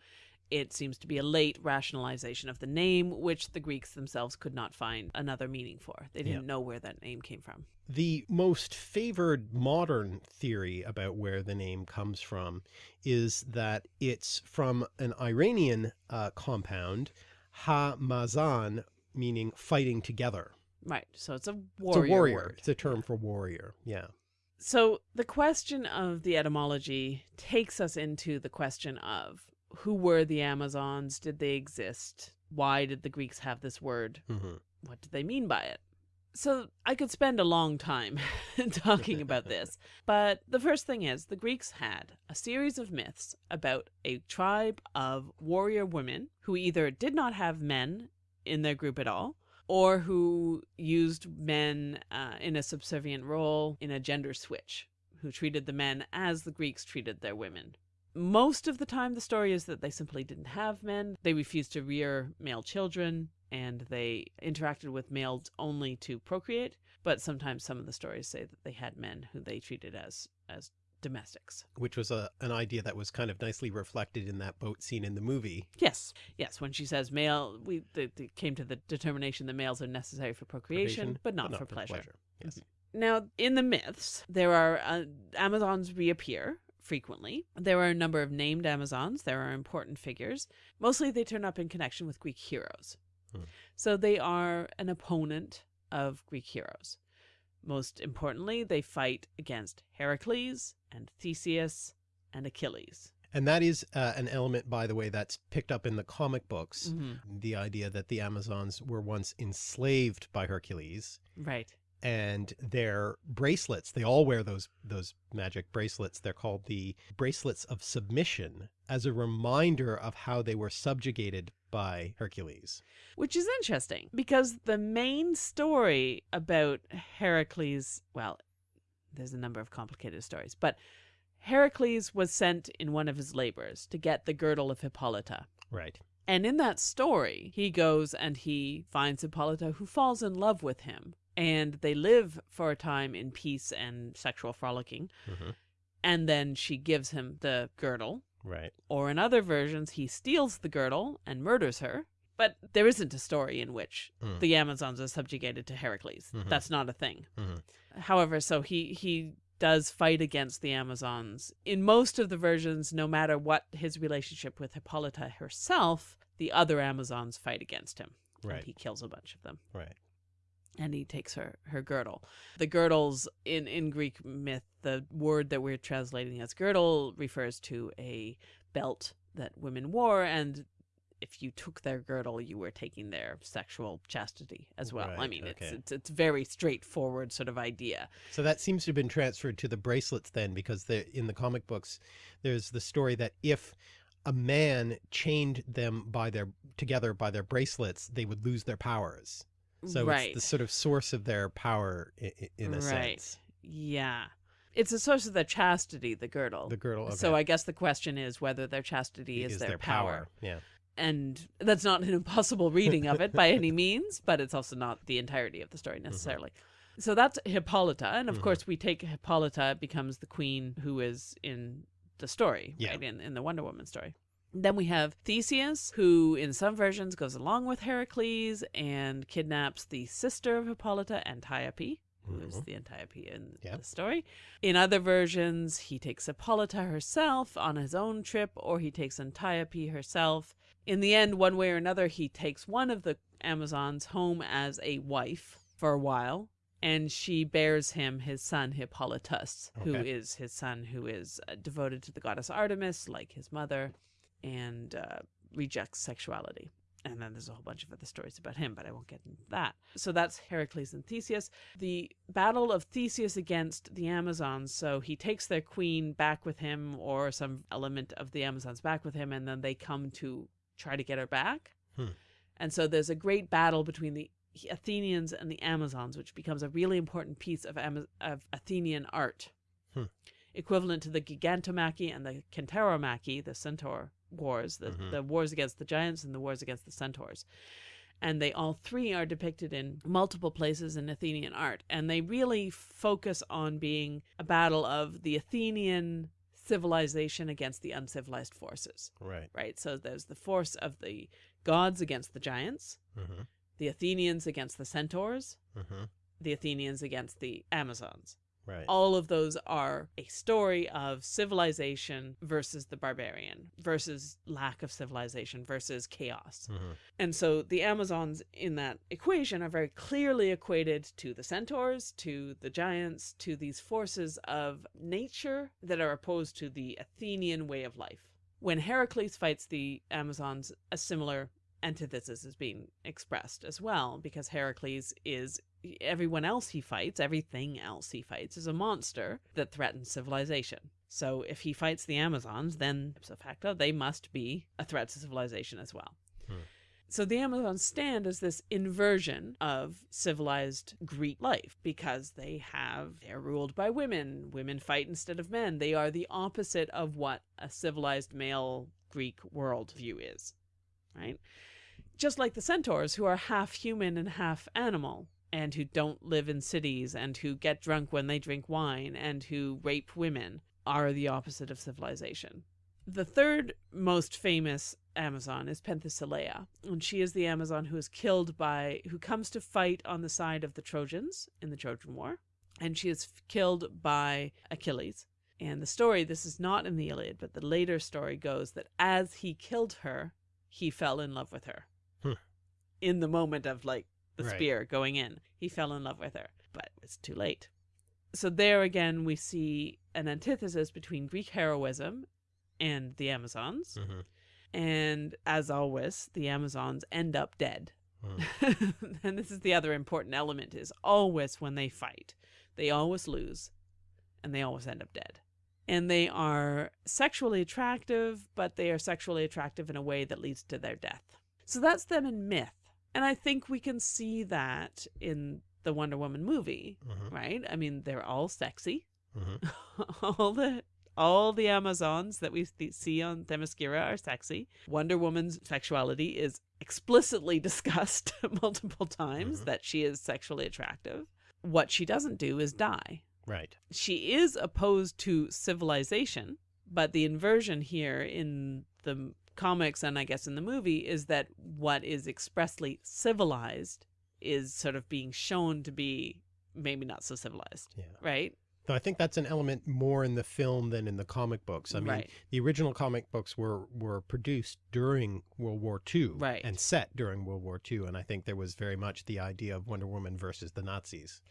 B: It seems to be a late rationalization of the name, which the Greeks themselves could not find another meaning for. They didn't
A: Yeah.
B: know where that name came from.
A: The most favored modern theory about where the name comes from is that it's from an Iranian uh, compound, ha-mazan, meaning fighting together.
B: Right. So it's a warrior.
A: It's a warrior.
B: word.
A: It's a term for warrior. Yeah.
B: So the question of the etymology takes us into the question of who were the Amazons? Did they exist? Why did the Greeks have this word?
A: hmm
B: What did they mean by it? So I could spend a long time talking about this. But the first thing is the Greeks had a series of myths about a tribe of warrior women who either did not have men in their group at all or who used men uh, in a subservient role in a gender switch, who treated the men as the Greeks treated their women. Most of the time, the story is that they simply didn't have men. They refused to rear male children and they interacted with males only to procreate. But sometimes some of the stories say that they had men who they treated as as domestics.
A: Which was a, an idea that was kind of nicely reflected in that boat scene in the movie.
B: Yes, yes. When she says male, we they, they came to the determination that males are necessary for procreation, but not, for, pleasure.
A: Yes.
B: Now, in the myths, there are uh, Amazons reappear frequently. There are a number of named Amazons. There are important figures. Mostly they turn up in connection with Greek heroes.
A: Hmm.
B: So they are an opponent of Greek heroes. Most importantly, they fight against Heracles and Theseus and Achilles.
A: And that is uh, an element, by the way, that's picked up in the comic books.
B: Mhm.
A: The idea that the Amazons were once enslaved by Hercules
B: Right.
A: And their bracelets, they all wear those, those magic bracelets. They're called the bracelets of submission as a reminder of how they were subjugated by Hercules.
B: Which is interesting because the main story about Heracles, well, there's a number of complicated stories, but Heracles was sent in one of his labors to get the girdle of Hippolyta.
A: Right.
B: And in that story, he goes and he finds Hippolyta who falls in love with him. And they live for a time in peace and sexual frolicking.
A: Mhm.
B: And then she gives him the girdle.
A: Right.
B: Or in other versions, he steals the girdle and murders her. But there isn't a story in which
A: Mm.
B: the Amazons are subjugated to Heracles.
A: Mhm.
B: That's not a thing.
A: Mhm.
B: However, so he he does fight against the Amazons. In most of the versions, no matter what his relationship with Hippolyta herself, the other Amazons fight against him.
A: Right.
B: And he kills a bunch of them.
A: Right.
B: And he takes her her girdle. The girdles in in Greek myth, the word that we're translating as girdle refers to a belt that women wore and if you took their girdle, you were taking their sexual chastity as well. I
A: Right,
B: mean, it's it's it's very straightforward sort of idea.
A: So that seems to have been transferred to the bracelets then, because the, in the comic books, there's the story that if a man chained them by their together by their bracelets, they would lose their powers. So
B: right.
A: it's the sort of source of their power in, in a
B: Right.
A: sense.
B: Yeah. It's a source of their chastity, the girdle.
A: The girdle. Okay.
B: So I guess the question is whether their chastity is, their, power.
A: Yeah.
B: And that's not an impossible reading of it by any means, but it's also not the entirety of the story necessarily. So that's Hippolyta. And of
A: Mhm.
B: course, we take Hippolyta becomes the queen who is in the story,
A: Yeah.
B: right? In, in the Wonder Woman story. Then we have Theseus, who in some versions goes along with Heracles and kidnaps the sister of Hippolyta, Antiope, who is
A: Mhm.
B: the Antiope in
A: Yeah.
B: the story. In other versions, he takes Hippolyta herself on his own trip, or he takes Antiope herself. In the end, one way or another, he takes one of the Amazons home as a wife for a while, and she bears him his son Hippolytus, who
A: Okay.
B: is his son who is uh, devoted to the goddess Artemis, like his mother, and uh, rejects sexuality. And then there's a whole bunch of other stories about him, but I won't get into that. So that's Heracles and Theseus. The battle of Theseus against the Amazons. So he takes their queen back with him, or some element of the Amazons back with him, and then they come to try to get her back.
A: Hmm.
B: And so there's a great battle between the Athenians and the Amazons, which becomes a really important piece of, Ama- of Athenian art,
A: Hmm.
B: equivalent to the Gigantomachy and the Kentaromachy, the centaur wars, the,
A: Mhm.
B: the wars against the giants and the wars against the centaurs. And they all three are depicted in multiple places in Athenian art. And they really focus on being a battle of the Athenian civilization against the uncivilized forces,
A: Right.
B: right? So there's the force of the gods against the giants,
A: Mm-hmm.
B: the Athenians against the centaurs,
A: Mm-hmm.
B: the Athenians against the Amazons.
A: Right.
B: All of those are a story of civilization versus the barbarian, versus lack of civilization, versus chaos.
A: Mm-hmm.
B: And so the Amazons in that equation are very clearly equated to the centaurs, to the giants, to these forces of nature that are opposed to the Athenian way of life. When Heracles fights the Amazons, a similar antithesis is being expressed as well, because Heracles is everyone else he fights, everything else he fights is a monster that threatens civilization. So if he fights the Amazons, then ipso facto they must be a threat to civilization as well. Hmm. So the Amazons stand as this inversion of civilized Greek life because they have they're ruled by women. Women fight instead of men. They are the opposite of what a civilized male Greek worldview is. Right? Just like the centaurs who are half human and half animal and who don't live in cities and who get drunk when they drink wine and who rape women are the opposite of civilization. The third most famous Amazon is Penthesilea, and she is the Amazon who is killed by, who comes to fight on the side of the Trojans in the Trojan War, and she is killed by Achilles. And the story, this is not in the Iliad, but the later story goes that as he killed her, he fell in love with her.
A: Hmm.
B: In the moment of like the
A: Right.
B: spear going in, he fell in love with her, but it's too late. So there again, we see an antithesis between Greek heroism and the Amazons.
A: Mm-hmm.
B: And as always, the Amazons end up dead.
A: Mm.
B: and this is the other important element is always when they fight, they always lose and they always end up dead. And they are sexually attractive, but they are sexually attractive in a way that leads to their death. So that's them in myth. And I think we can see that in the Wonder Woman movie,
A: Mm-hmm.
B: right? I mean, they're all sexy.
A: Mm-hmm.
B: all the all the Amazons that we th- see on Themyscira are sexy. Wonder Woman's sexuality is explicitly discussed multiple times
A: Mhm.
B: that she is sexually attractive. What she doesn't do is die.
A: Right.
B: She is opposed to civilization, but the inversion here in the comics and I guess in the movie is that what is expressly civilized is sort of being shown to be maybe not so civilized,
A: Yeah.
B: right?
A: Though I think that's an element more in the film than in the comic books. I mean,
B: right.
A: the original comic books were were produced during World War II
B: Right.
A: and set during World War II, and I think there was very much the idea of Wonder Woman versus the Nazis.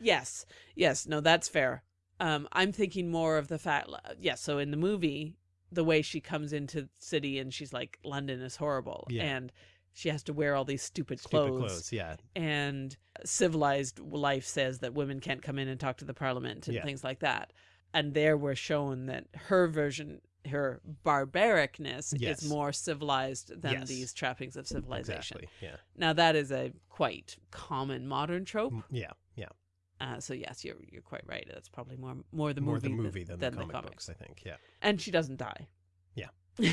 B: Yes, yes, no, that's fair. Um, I'm thinking more of the fact, yes. so in the movie, the way she comes into city and she's like, London is horrible,
A: Yeah.
B: and she has to wear all these stupid
A: Stupid
B: clothes,
A: clothes, yeah.
B: and civilized life says that women can't come in and talk to the parliament and
A: Yeah.
B: things like that. And there we're shown that her version, her barbaricness,
A: Yes.
B: is more civilized than
A: Yes.
B: these trappings of civilization.
A: Exactly. Yeah.
B: Now that is a quite common modern trope.
A: Yeah.
B: Uh, so yes, you're you're quite right. That's probably more more the
A: more
B: movie,
A: the movie than,
B: than
A: the comic
B: comics.
A: books, I think. Yeah.
B: And she doesn't die.
A: Yeah.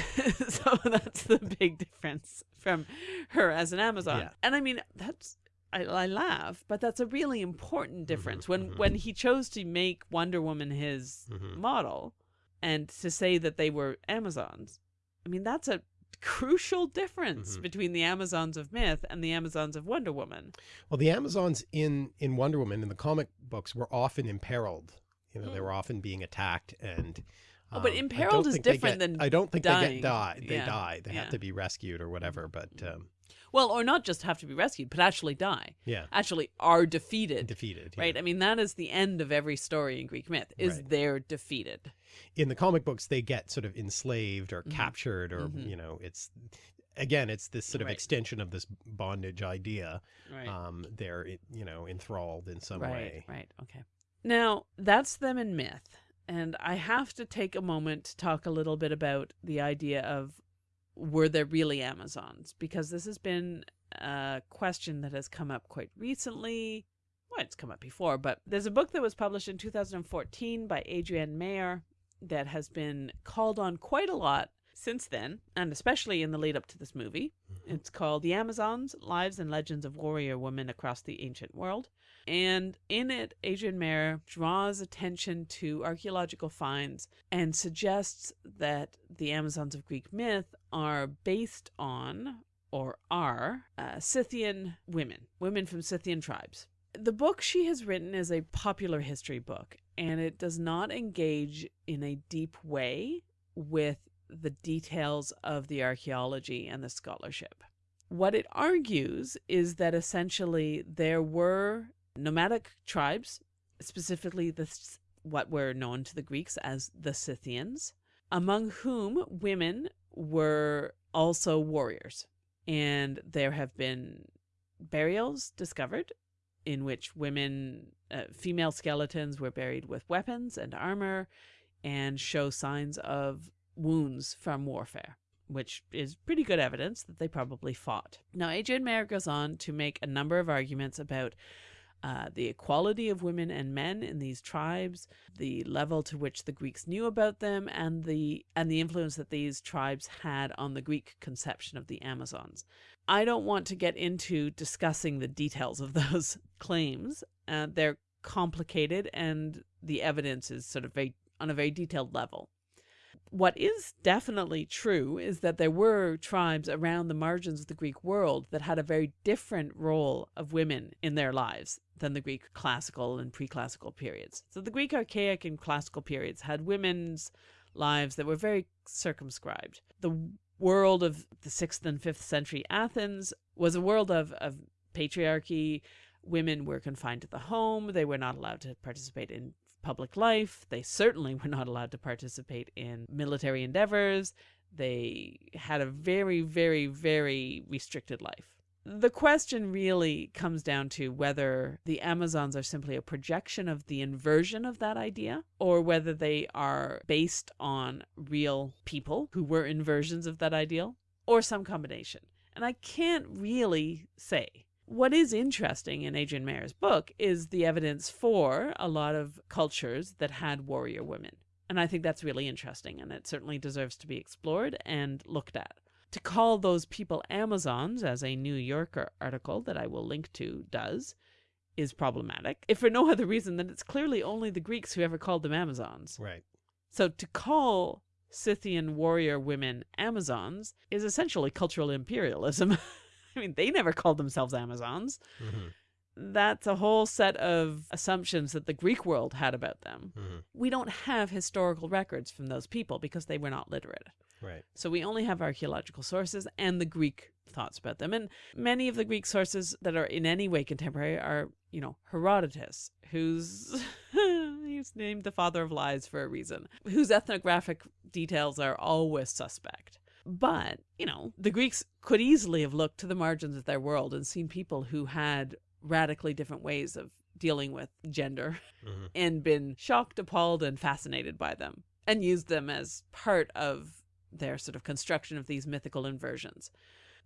B: so that's the big difference from her as an Amazon.
A: Yeah.
B: And I mean, that's I, I laugh, but that's a really important difference.
A: Mhm,
B: when
A: mhm.
B: when he chose to make Wonder Woman his
A: hmm
B: model, and to say that they were Amazons, I mean that's a crucial difference
A: Mhm.
B: between the Amazons of myth and the Amazons of Wonder Woman.
A: Well, the Amazons in in Wonder Woman in the comic books were often imperiled. You know, they
B: Mm.
A: were often being attacked and.
B: Oh, but
A: um,
B: imperiled is different
A: get-
B: than
A: I don't think they get die. They
B: Yeah,
A: die. They
B: yeah.
A: have to be rescued or whatever. But um,
B: Well, or not just have to be rescued, but actually die.
A: yeah,
B: Actually are defeated.
A: defeated. yeah.
B: Right? I mean, that is the end of every story in Greek myth, is
A: Right.
B: they're defeated.
A: in the comic books they get sort of enslaved or
B: Mhm.
A: captured or
B: Mhm.
A: you know it's again it's this sort of
B: Right.
A: extension of this bondage idea
B: Right.
A: um they're you know enthralled in some
B: right,
A: way
B: right. Okay. Now, that's them in myth. And I have to take a moment to talk a little bit about the idea of were there really Amazons? Because this has been a question that has come up quite recently. Well, it's come up before, but there's a book that was published in 2014 by Adrienne Mayor that has been called on quite a lot since then, and especially in the lead up to this movie. Mm-hmm. It's called The Amazons Lives and Legends of Warrior Women Across the Ancient World. And in it, Adrienne Mayor draws attention to archaeological finds and suggests that the Amazons of Greek myth are based on, or are, uh, Scythian women, women from Scythian tribes. The book she has written is a popular history book, and it does not engage in a deep way with the details of the archaeology and the scholarship. What it argues is that essentially there were nomadic tribes, specifically the what were known to the Greeks as the Scythians, among whom women were also warriors. And there have been burials discovered in which women, uh, female skeletons were buried with weapons and armor and show signs of wounds from warfare, which is pretty good evidence that they probably fought. Now, Adrienne Mayor goes on to make a number of arguments about uh, the equality of women and men in these tribes, the level to which the Greeks knew about them, and the and the influence that these tribes had on the Greek conception of the Amazons. I don't want to get into discussing the details of those claims. Uh, they're complicated, and the evidence is sort of very on a very detailed level what is definitely true is that there were tribes around the margins of the Greek world that had a very different role of women in their lives than the Greek classical and pre-classical periods. So the Greek archaic and classical periods had women's lives that were very circumscribed. The world of the 6th and 5th century Athens was a world of, of patriarchy. Women were confined to the home. They were not allowed to participate in public life. They certainly were not allowed to participate in military endeavors. They had a very, very, very restricted life. The question really comes down to whether the Amazons are simply a projection of the inversion of that idea, or whether they are based on real people who were inversions of that ideal, or some combination. And I can't really say what is interesting in Adrienne Mayor's book is the evidence for a lot of cultures that had warrior women. And I think that's really interesting, and it certainly deserves to be explored and looked at. To call those people Amazons, as a New Yorker article that I will link to does, is problematic, if for no other reason than it's clearly only the Greeks who ever called them Amazons.
A: Right.
B: So to call Scythian warrior women Amazons is essentially cultural imperialism. I mean, they never called themselves Amazons. Mm -hmm. That's a whole set of assumptions that the Greek world had about them. Mm -hmm. We don't have historical records from those people because they were not literate.
A: Right.
B: So we only have archaeological sources and the Greek thoughts about them. And many of the Greek sources that are in any way contemporary are, you know, Herodotus, who's he's named the father of lies for a reason, whose ethnographic details are always suspect. But, you know, the Greeks could easily have looked to the margins of their world and seen people who had radically different ways of dealing with gender mm -hmm. and been shocked, appalled, and fascinated by them and used them as part of their sort of construction of these mythical inversions.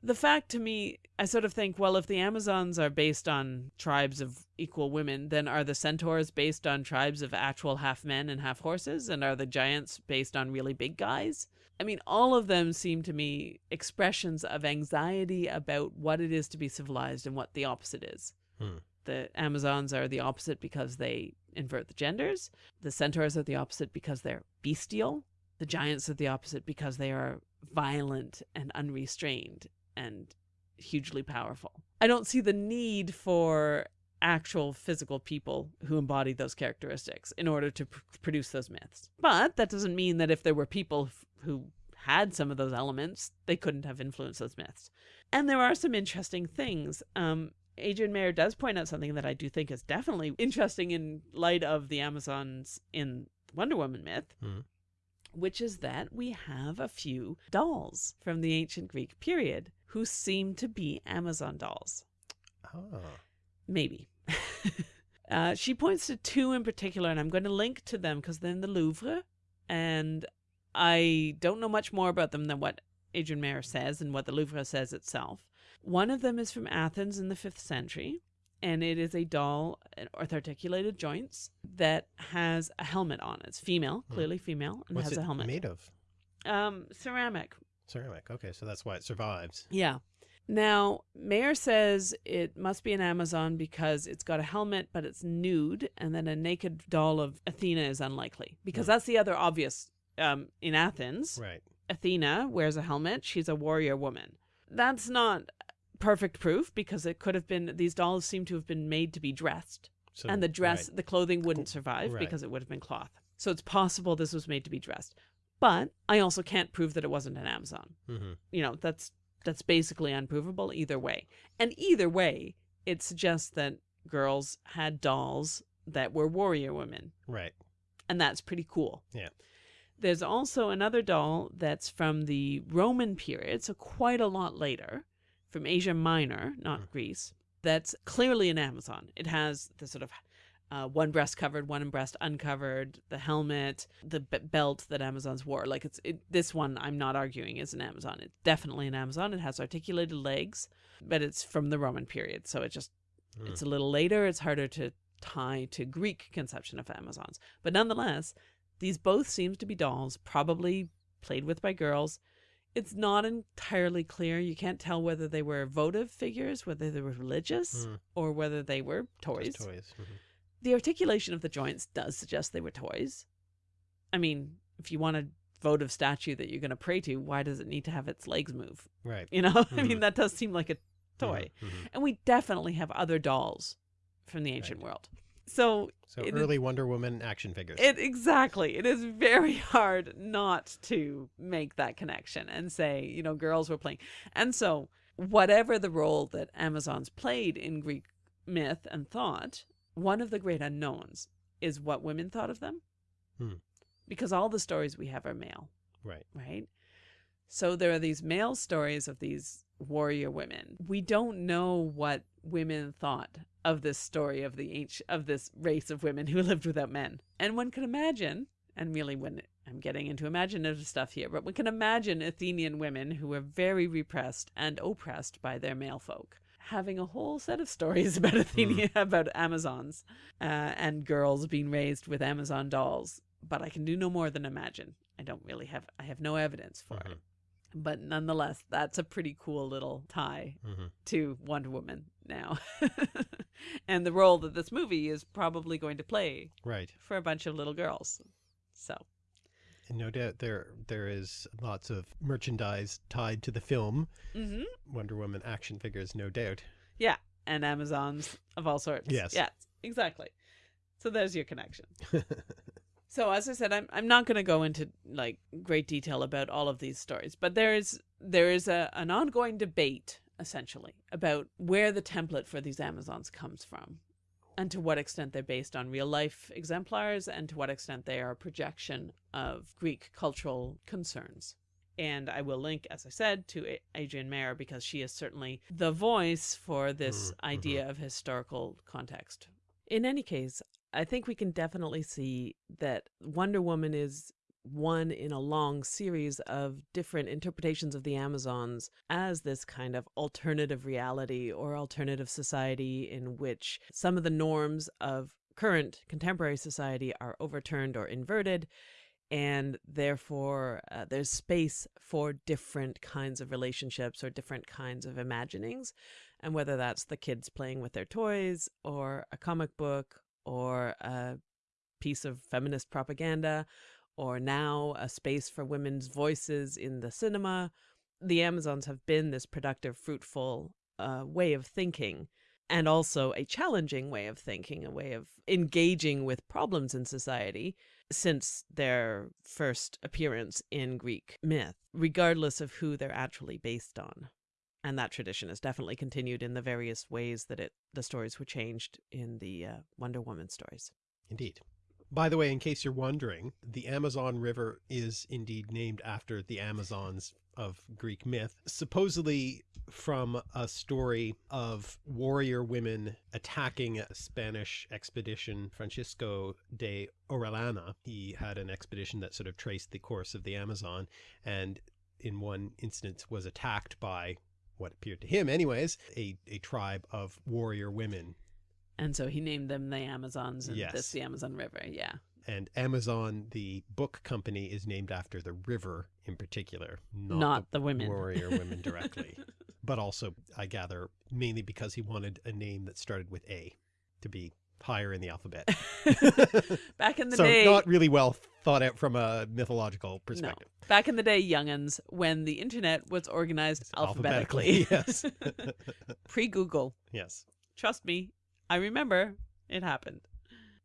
B: The fact to me, I sort of think, well, if the Amazons are based on tribes of equal women, then are the centaurs based on tribes of actual half men and half horses? And are the giants based on really big guys? I mean, all of them seem to me expressions of anxiety about what it is to be civilized and what the opposite is. Hmm. The Amazons are the opposite because they invert the genders. The centaurs are the opposite because they're bestial. The giants are the opposite because they are violent and unrestrained and hugely powerful. I don't see the need for actual physical people who embodied those characteristics in order to pr produce those myths. But that doesn't mean that if there were people who had some of those elements, they couldn't have influenced those myths. And there are some interesting things. Um, Adrienne Mayor does point out something that I do think is definitely interesting in light of the Amazons in Wonder Woman myth, mm. which is that we have a few dolls from the ancient Greek period who seem to be Amazon dolls.
A: Oh.
B: Maybe. uh, she points to two in particular, and I'm going to link to them because they're in the Louvre, and I don't know much more about them than what Adrienne Mayor says and what the Louvre says itself. One of them is from Athens in the 5th century, and it is a doll with articulated joints that has a helmet on. It. It's female, hmm. clearly female, and
A: What's
B: has a helmet.
A: made of?
B: Um, ceramic.
A: Ceramic. Okay, so that's why it survives.
B: Yeah. Now, Mayor says it must be an Amazon because it's got a helmet, but it's nude, and then a naked doll of Athena is unlikely. Because
A: Hmm.
B: that's the other obvious um, in Athens.
A: Right.
B: Athena wears a helmet. She's a warrior woman. That's not perfect proof because it could have been, these dolls seem to have been made to be dressed.
A: So,
B: and the dress,
A: right.
B: the clothing wouldn't survive
A: right.
B: because it would have been cloth. So it's possible this was made to be dressed. But I also can't prove that it wasn't an Amazon
A: Mhm.
B: you know that's that's basically unprovable either way and either way it suggests that girls had dolls that were warrior women
A: Right.
B: and that's pretty cool
A: Yeah.
B: there's also another doll that's from the roman period so quite a lot later from asia minor not
A: Mm.
B: greece that's clearly an amazon it has the sort of uh, one breast covered, one breast uncovered, the helmet, the b- belt that Amazons wore. Like it's it, this one, I'm not arguing is an Amazon. It's definitely an Amazon. It has articulated legs, but it's from the Roman period, so it just
A: Mm.
B: it's a little later. It's harder to tie to Greek conception of Amazons, but nonetheless, these both seems to be dolls, probably played with by girls. It's not entirely clear. You can't tell whether they were votive figures, whether they were religious,
A: Mm.
B: or whether they were toys.
A: Just toys. Mhm.
B: The articulation of the joints does suggest they were toys. I mean, if you want a votive statue that you're going to pray to, why does it need to have its legs move?
A: Right.
B: You know, I mean,
A: Mhm.
B: that does seem like a toy.
A: Mhm. Mhm.
B: And we definitely have other dolls from the ancient world. So
A: So
B: It
A: early Wonder Woman action figures.
B: it exactly, it is very hard not to make that connection and say, you know, girls were playing. And so, whatever the role that Amazons played in Greek myth and thought, one of the great unknowns is what women thought of them.
A: Hmm.
B: Because all the stories we have are male,
A: right.
B: right? So there are these male stories of these warrior women. We don't know what women thought of this story of the ancient of this race of women who lived without men. And one can imagine, and really when I'm getting into imaginative stuff here, but one can imagine Athenian women who were very repressed and oppressed by their male folk. Having a whole set of stories about Athenia, about Amazons, uh, and girls being raised with Amazon dolls, but I can do no more than imagine. I don't really have, I have no evidence for
A: Mhm.
B: it. But nonetheless, that's a pretty cool little tie
A: Mhm.
B: to Wonder Woman now. and the role that this movie is probably going to play
A: Right.
B: for a bunch of little girls. So,
A: And no doubt there there is lots of merchandise tied to the film.
B: hmm
A: Wonder Woman action figures, no doubt.
B: yeah. And Amazons of all sorts.
A: Yes.
B: Yes, exactly. So there's your connection. So as I said, I'm I'm not going to go into like great detail about all of these stories, but there is there is a an ongoing debate essentially about where the template for these Amazons comes from, and to what extent they're based on real life exemplars, and to what extent they are a projection of Greek cultural concerns. And I will link, as I said, to Adrienne Mayor because she is certainly the voice for this
A: Mm, mhm.
B: idea of historical context. In any case, I think we can definitely see that Wonder Woman is one in a long series of different interpretations of the Amazons as this kind of alternative reality or alternative society in which some of the norms of current contemporary society are overturned or inverted. And therefore, uh, there's space for different kinds of relationships or different kinds of imaginings. And whether that's the kids playing with their toys, or a comic book, or a piece of feminist propaganda, or now a space for women's voices in the cinema. The Amazons have been this productive, fruitful uh, way of thinking, and also a challenging way of thinking, a way of engaging with problems in society since their first appearance in Greek myth, regardless of who they're actually based on. And that tradition has definitely continued in the various ways that it the stories were changed in the uh, Wonder Woman stories.
A: Indeed. By the way, in case you're wondering, the Amazon River is indeed named after the Amazons of Greek myth, supposedly from a story of warrior women attacking a Spanish expedition, Francisco de Orellana. He had an expedition that sort of traced the course of the Amazon and in one instance was attacked by what appeared to him anyways, a, a tribe of warrior women
B: And so he named them the Amazons and
A: Yes.
B: this the Amazon River. Yeah.
A: And Amazon, the book company, is named after the river in particular, not,
B: Not the women.
A: warrior women directly. but also, I gather, mainly because he wanted a name that started with A to be higher in the alphabet.
B: Back in the
A: so
B: day,
A: not really well thought out from a mythological perspective.
B: back in the day, youngins, when the internet was organized alphabetically,
A: yes.
B: pre Google.
A: yes.
B: Trust me, I remember it happened.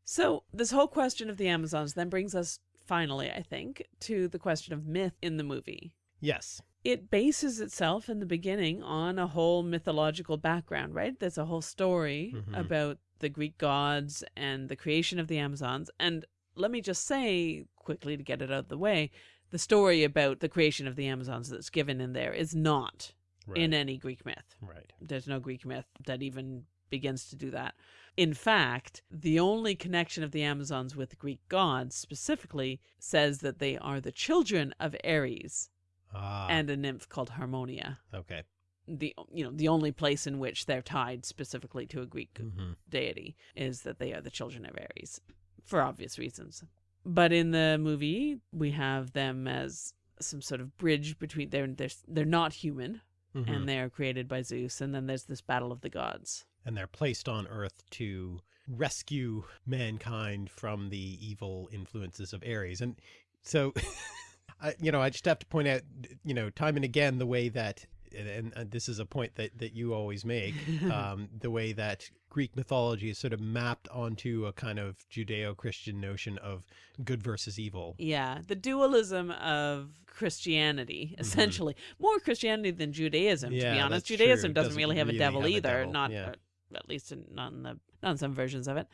B: So, this whole question of the Amazons then brings us finally, I think, to the question of myth in the movie.
A: Yes.
B: It bases itself in the beginning on a whole mythological background, right? There's a whole story
A: Mhm.
B: about the Greek gods and the creation of the Amazons. And let me just say quickly to get it out of the way the story about the creation of the Amazons that's given in there is not
A: Right.
B: in any Greek myth.
A: right.
B: There's no Greek myth that even begins to do that. In fact, the only connection of the Amazons with the Greek gods specifically says that they are the children of Ares
A: Ah,
B: and a nymph called Harmonia.
A: okay.
B: The you know the only place in which they're tied specifically to a Greek
A: hmm
B: deity is that they are the children of Ares for obvious reasons. But in the movie, we have them as some sort of bridge between they're they're, they're not human
A: Mm-hmm.
B: and they are created by Zeus and then there's this battle of the gods.
A: And they're placed on Earth to rescue mankind from the evil influences of Ares. And so, I, you know, I just have to point out, you know, time and again the way that, and, and this is a point that that you always make, um, the way that Greek mythology is sort of mapped onto a kind of Judeo-Christian notion of good versus evil.
B: Yeah, the dualism of Christianity, essentially. More Christianity than Judaism, to be
A: Mm-hmm.
B: Honest. Judaism
A: true.
B: doesn't, really have a devil
A: have a
B: either,
A: devil,
B: not
A: yeah.
B: At least in, not in the not in some versions of it.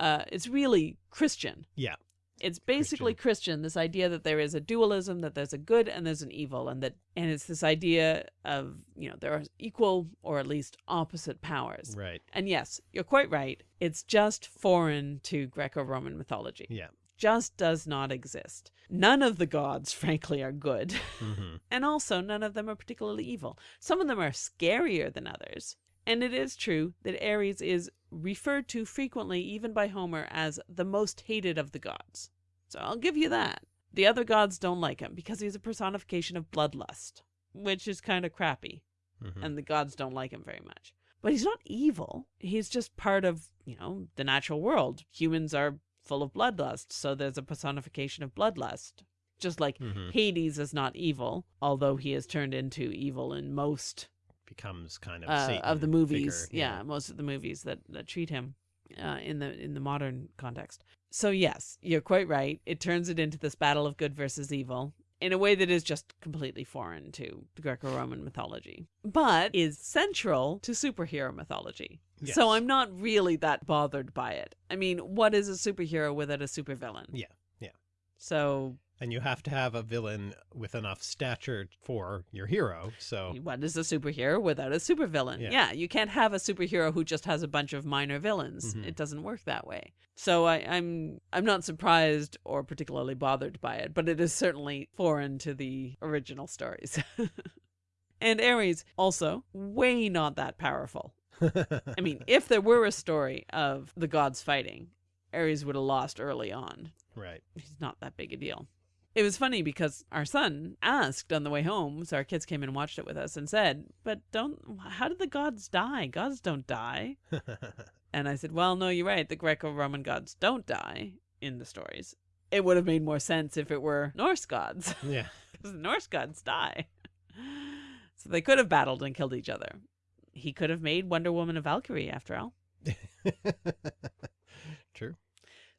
B: Uh, it's really Christian.
A: Yeah.
B: It's basically Christian. this idea that there is a dualism, that there's a good and there's an evil, and that and it's this idea of, you know, there are equal or at least opposite powers.
A: Right.
B: And yes, you're quite right. It's just foreign to Greco-Roman mythology
A: Yeah.
B: just does not exist. None of the gods, frankly, are good.
A: hmm
B: and also, none of them are particularly evil. Some of them are scarier than others. And it is true that Ares is referred to frequently, even by Homer, as the most hated of the gods. So I'll give you that. The other gods don't like him because he's a personification of bloodlust, which is kind of crappy
A: hmm
B: and the gods don't like him very much. But he's not evil. He's just part of, you know, the natural world. Humans are full of bloodlust, so there's a personification of bloodlust. Just like
A: hmm
B: Hades is not evil, although he is turned into evil in most
A: Becomes kind of
B: uh, of the movies.
A: figure,
B: yeah. most of the movies that, that treat him uh, in the in the modern context. So yes, you're quite right. It turns it into this battle of good versus evil in a way that is just completely foreign to Greco-Roman mythology, but is central to superhero mythology.
A: Yes.
B: So I'm not really that bothered by it. I mean, what is a superhero without a supervillain?
A: Yeah, yeah.
B: So
A: and you have to have a villain with enough stature for your hero. So
B: what is a superhero without a supervillain?
A: Yeah.
B: Yeah. you can't have a superhero who just has a bunch of minor villains.
A: Mhm.
B: It doesn't work that way. So I, I'm I'm not surprised or particularly bothered by it, but it is certainly foreign to the original stories. and Ares also way not that powerful. I mean, if there were a story of the gods fighting, Ares would have lost early on.
A: right.
B: He's not that big a deal. It was funny because our son asked on the way home, so our kids came and watched it with us and said, But don't, how did the gods die? Gods don't die. And I said, Well, no, you're right. The Greco Roman gods don't die in the stories. It would have made more sense if it were Norse gods,
A: yeah.
B: because the Norse gods die. So they could have battled and killed each other. He could have made Wonder Woman a Valkyrie, after all.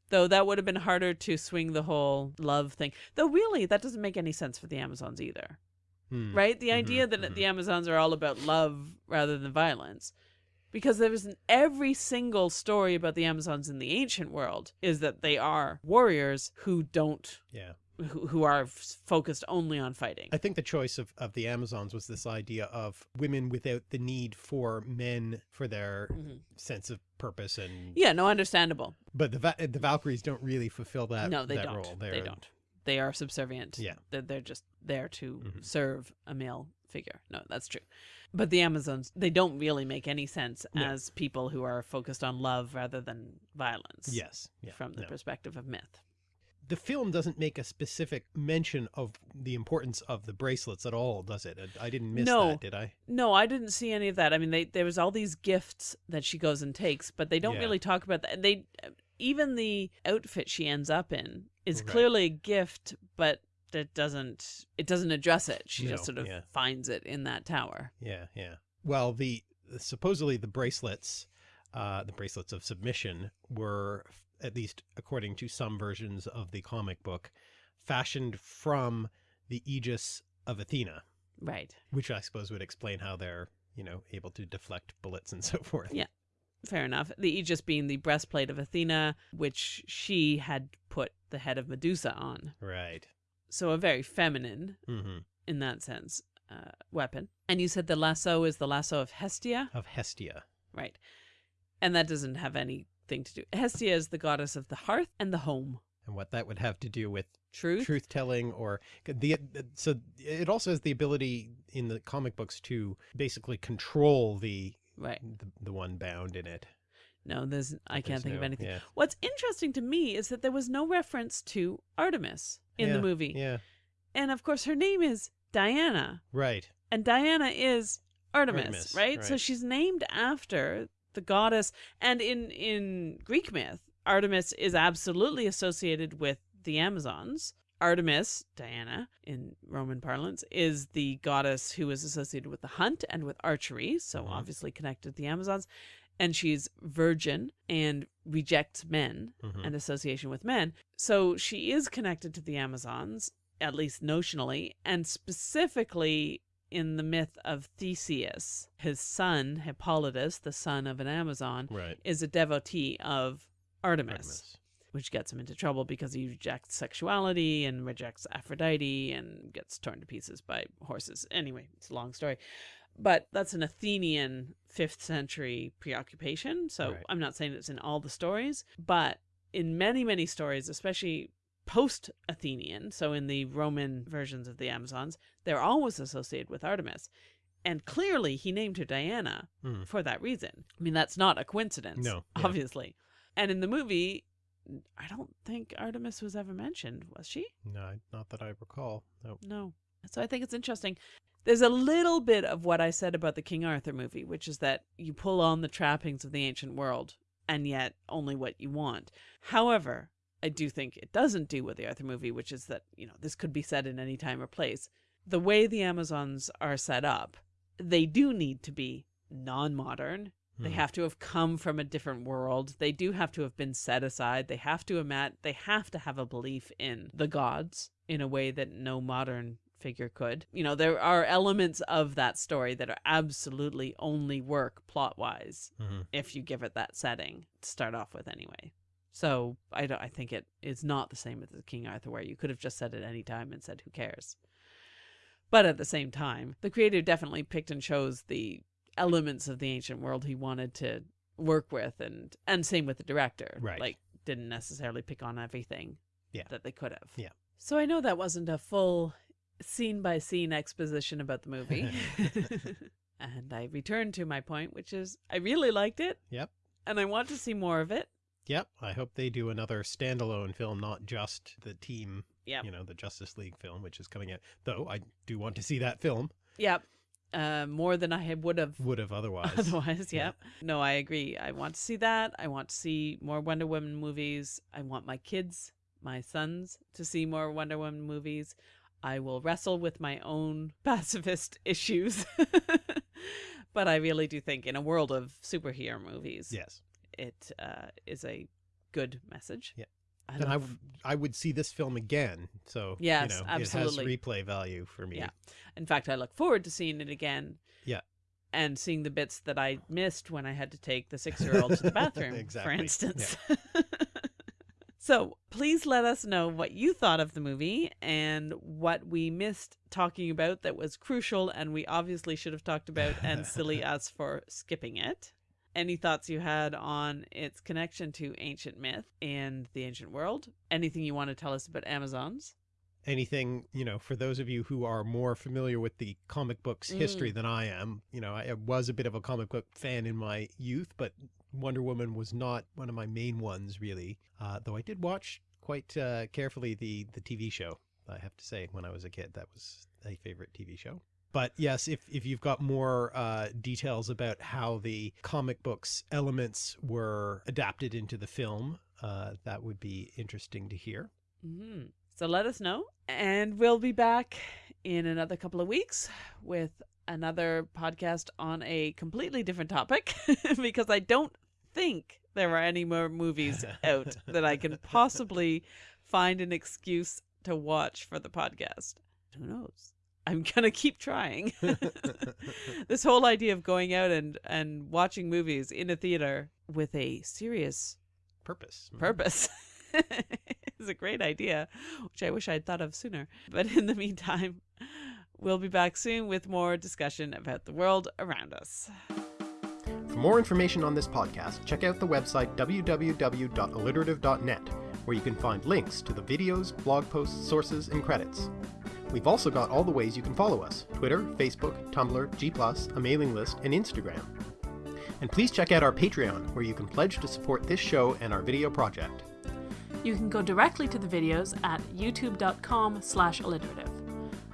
B: Though that would have been harder to swing the whole love thing. Though really, that doesn't make any sense for the Amazons either.
A: Hmm.
B: Right? The
A: Mhm,
B: idea that
A: mhm.
B: the Amazons are all about love rather than violence. Because there is every single story about the Amazons in the ancient world is that they are warriors who don't,
A: Yeah.
B: Who, who are focused only on fighting.
A: I think the choice of, of the Amazons was this idea of women without the need for men for their
B: Mhm.
A: sense of purpose and
B: Yeah, no, understandable.
A: but the Va- the Valkyries don't really fulfill that
B: no, they
A: that
B: don't.
A: role.
B: They
A: They're-
B: don't. They are subservient.
A: Yeah.
B: They're, they're just there to
A: Mhm.
B: serve a male figure. No, that's true. But the Amazons, they don't really make any sense
A: No.
B: as people who are focused on love rather than violence.
A: Yes. Yeah.
B: From the
A: no.
B: perspective of myth.
A: The film doesn't make a specific mention of the importance of the bracelets at all, does it? I I didn't miss
B: No.
A: that, did I?
B: No, I didn't see any of that. I mean, they there was all these gifts that she goes and takes, but they don't
A: Yeah.
B: really talk about that. They even the outfit she ends up in is
A: Right.
B: clearly a gift, but that doesn't it doesn't address it. She
A: No,
B: just sort of
A: yeah.
B: finds it in that tower.
A: Yeah, yeah. Well, the supposedly the bracelets, uh, the bracelets of submission, were at least according to some versions of the comic book, fashioned from the aegis of Athena,
B: Right.
A: which I suppose would explain how they're you know able to deflect bullets and so forth.
B: Yeah. Fair enough. The Aegis being the breastplate of Athena, which she had put the head of Medusa on.
A: Right.
B: So a very feminine,
A: hmm
B: in that sense, uh, weapon. And you said the lasso is the lasso of Hestia?
A: Of Hestia.
B: Right. And that doesn't have anything to do. Hestia is the goddess of the hearth and the home.
A: And what that would have to do with
B: Truth?
A: truth telling or the so it also has the ability in the comic books to basically control the
B: Right.
A: the, the one bound in it.
B: No, there's I can't think of anything.
A: Yeah.
B: What's interesting to me is that there was no reference to Artemis in the movie.
A: Yeah.
B: And of course her name is Diana.
A: Right.
B: And Diana is Artemis,
A: Artemis,
B: right? So she's named after the goddess and in in Greek myth, Artemis is absolutely associated with the Amazons. Artemis, Diana, in Roman parlance, is the goddess who is associated with the hunt and with archery, so
A: Mhm.
B: obviously connected to the Amazons. And she's virgin and rejects men
A: Mhm.
B: and association with men. So she is connected to the Amazons, at least notionally, and specifically in the myth of Theseus. His son, Hippolytus, the son of an Amazon,
A: Right.
B: is a devotee of Artemis,
A: Artemis.
B: which gets him into trouble because he rejects sexuality and rejects Aphrodite and gets torn to pieces by horses. Anyway, it's a long story. But that's an Athenian 5th century preoccupation. So
A: Right.
B: I'm not saying it's in all the stories, but in many, many stories, especially post Athenian, so in the Roman versions of the Amazons, they're always associated with Artemis. And clearly he named her Diana
A: Mm.
B: for that reason. I mean, that's not a coincidence,
A: No, yeah.
B: obviously. And in the movie, I don't think Artemis was ever mentioned, was she?
A: No, not that I recall. No.
B: No. So I think it's interesting. There's a little bit of what I said about the King Arthur movie, which is that you pull on the trappings of the ancient world and yet only what you want. However, I do think it doesn't do with the Arthur movie, which is that, you know, this could be said in any time or place. The way the Amazons are set up, they do need to be non modern. They
A: Mm.
B: have to have come from a different world. They do have to have been set aside. They have to emat they have to have a belief in the gods in a way that no modern figure could. You know, there are elements of that story that are absolutely only work plot wise
A: Mhm.
B: if you give it that setting to start off with anyway. So I don't, I think it is not the same as the King Arthur where you could have just said it any time and said who cares. But at the same time, the creator definitely picked and chose the elements of the ancient world he wanted to work with and and same with the director.
A: Right.
B: Like didn't necessarily pick on everything
A: Yeah.
B: that they could have.
A: Yeah.
B: So I know that wasn't a full scene by scene exposition about the movie. and I return to my point, which is I really liked it.
A: Yep.
B: And I want to see more of it.
A: Yep. I hope they do another standalone film, not just the team,
B: Yep.
A: you know, the Justice League film, which is coming out. Though I do want to see that film.
B: Yep. Uh, more than I would have
A: Would have otherwise.
B: otherwise.
A: Yeah.
B: Yep. No, I agree. I want to see that. I want to see more Wonder Woman movies. I want my kids, my sons, to see more Wonder Woman movies. I will wrestle with my own pacifist issues. but I really do think in a world of superhero movies,
A: yes.
B: It uh, is a good message.
A: Yeah.
B: I
A: And I, I would see this film again. So,
B: Yes,
A: you know,
B: absolutely.
A: it has replay value for me.
B: Yeah. In fact, I look forward to seeing it again.
A: Yeah.
B: And seeing the bits that I missed when I had to take the six year old to the bathroom, for instance. so please let us know what you thought of the movie and what we missed talking about that was crucial and we obviously should have talked about, and silly us for skipping it. Any thoughts you had on its connection to ancient myth and the ancient world? Anything you want to tell us about Amazons?
A: Anything, you know, for those of you who are more familiar with the comic books
B: Mm.
A: history than I am, you know, I, I was a bit of a comic book fan in my youth, but Wonder Woman was not one of my main ones, really, uh, though I did watch quite uh, carefully the, the TV show. I have to say, when I was a kid, that was a favorite TV show. But yes, if, if you've got more uh, details about how the comic books elements were adapted into the film, uh, that would be interesting to hear.
B: Mm-hmm. So let us know. And we'll be back in another couple of weeks with another podcast on a completely different topic because I don't think there are any more movies out that I can possibly find an excuse to watch for the podcast. Who knows? I'm gonna keep trying. this whole idea of going out and and watching movies in a theater with a serious
A: purpose mm-hmm.
B: purpose is a great idea, which I wish I'd thought of sooner. But in the meantime, we'll be back soon with more discussion about the world around us.
A: For more information on this podcast, check out the website www.alliterative.net, where you can find links to the videos, blog posts, sources, and credits. We've also got all the ways you can follow us Twitter, Facebook, Tumblr, G+, a mailing list, and Instagram. And please check out our Patreon, where you can pledge to support this show and our video project.
B: You can go directly to the videos at youtube.com slash alliterative.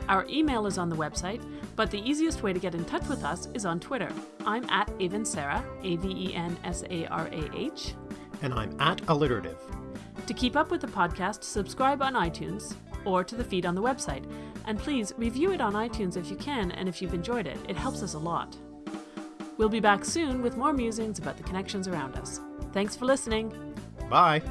B: Our email is on the website, but the easiest way to get in touch with us is on Twitter. I'm at Avensarah, A-V-E-N-S-A-R-A-H.
A: And I'm at alliterative.
B: To keep up with the podcast, subscribe on iTunes or to the feed on the website. And please review it on iTunes if you can and if you've enjoyed it. It helps us a lot. We'll be back soon with more musings about the connections around us. Thanks for listening.
A: Bye.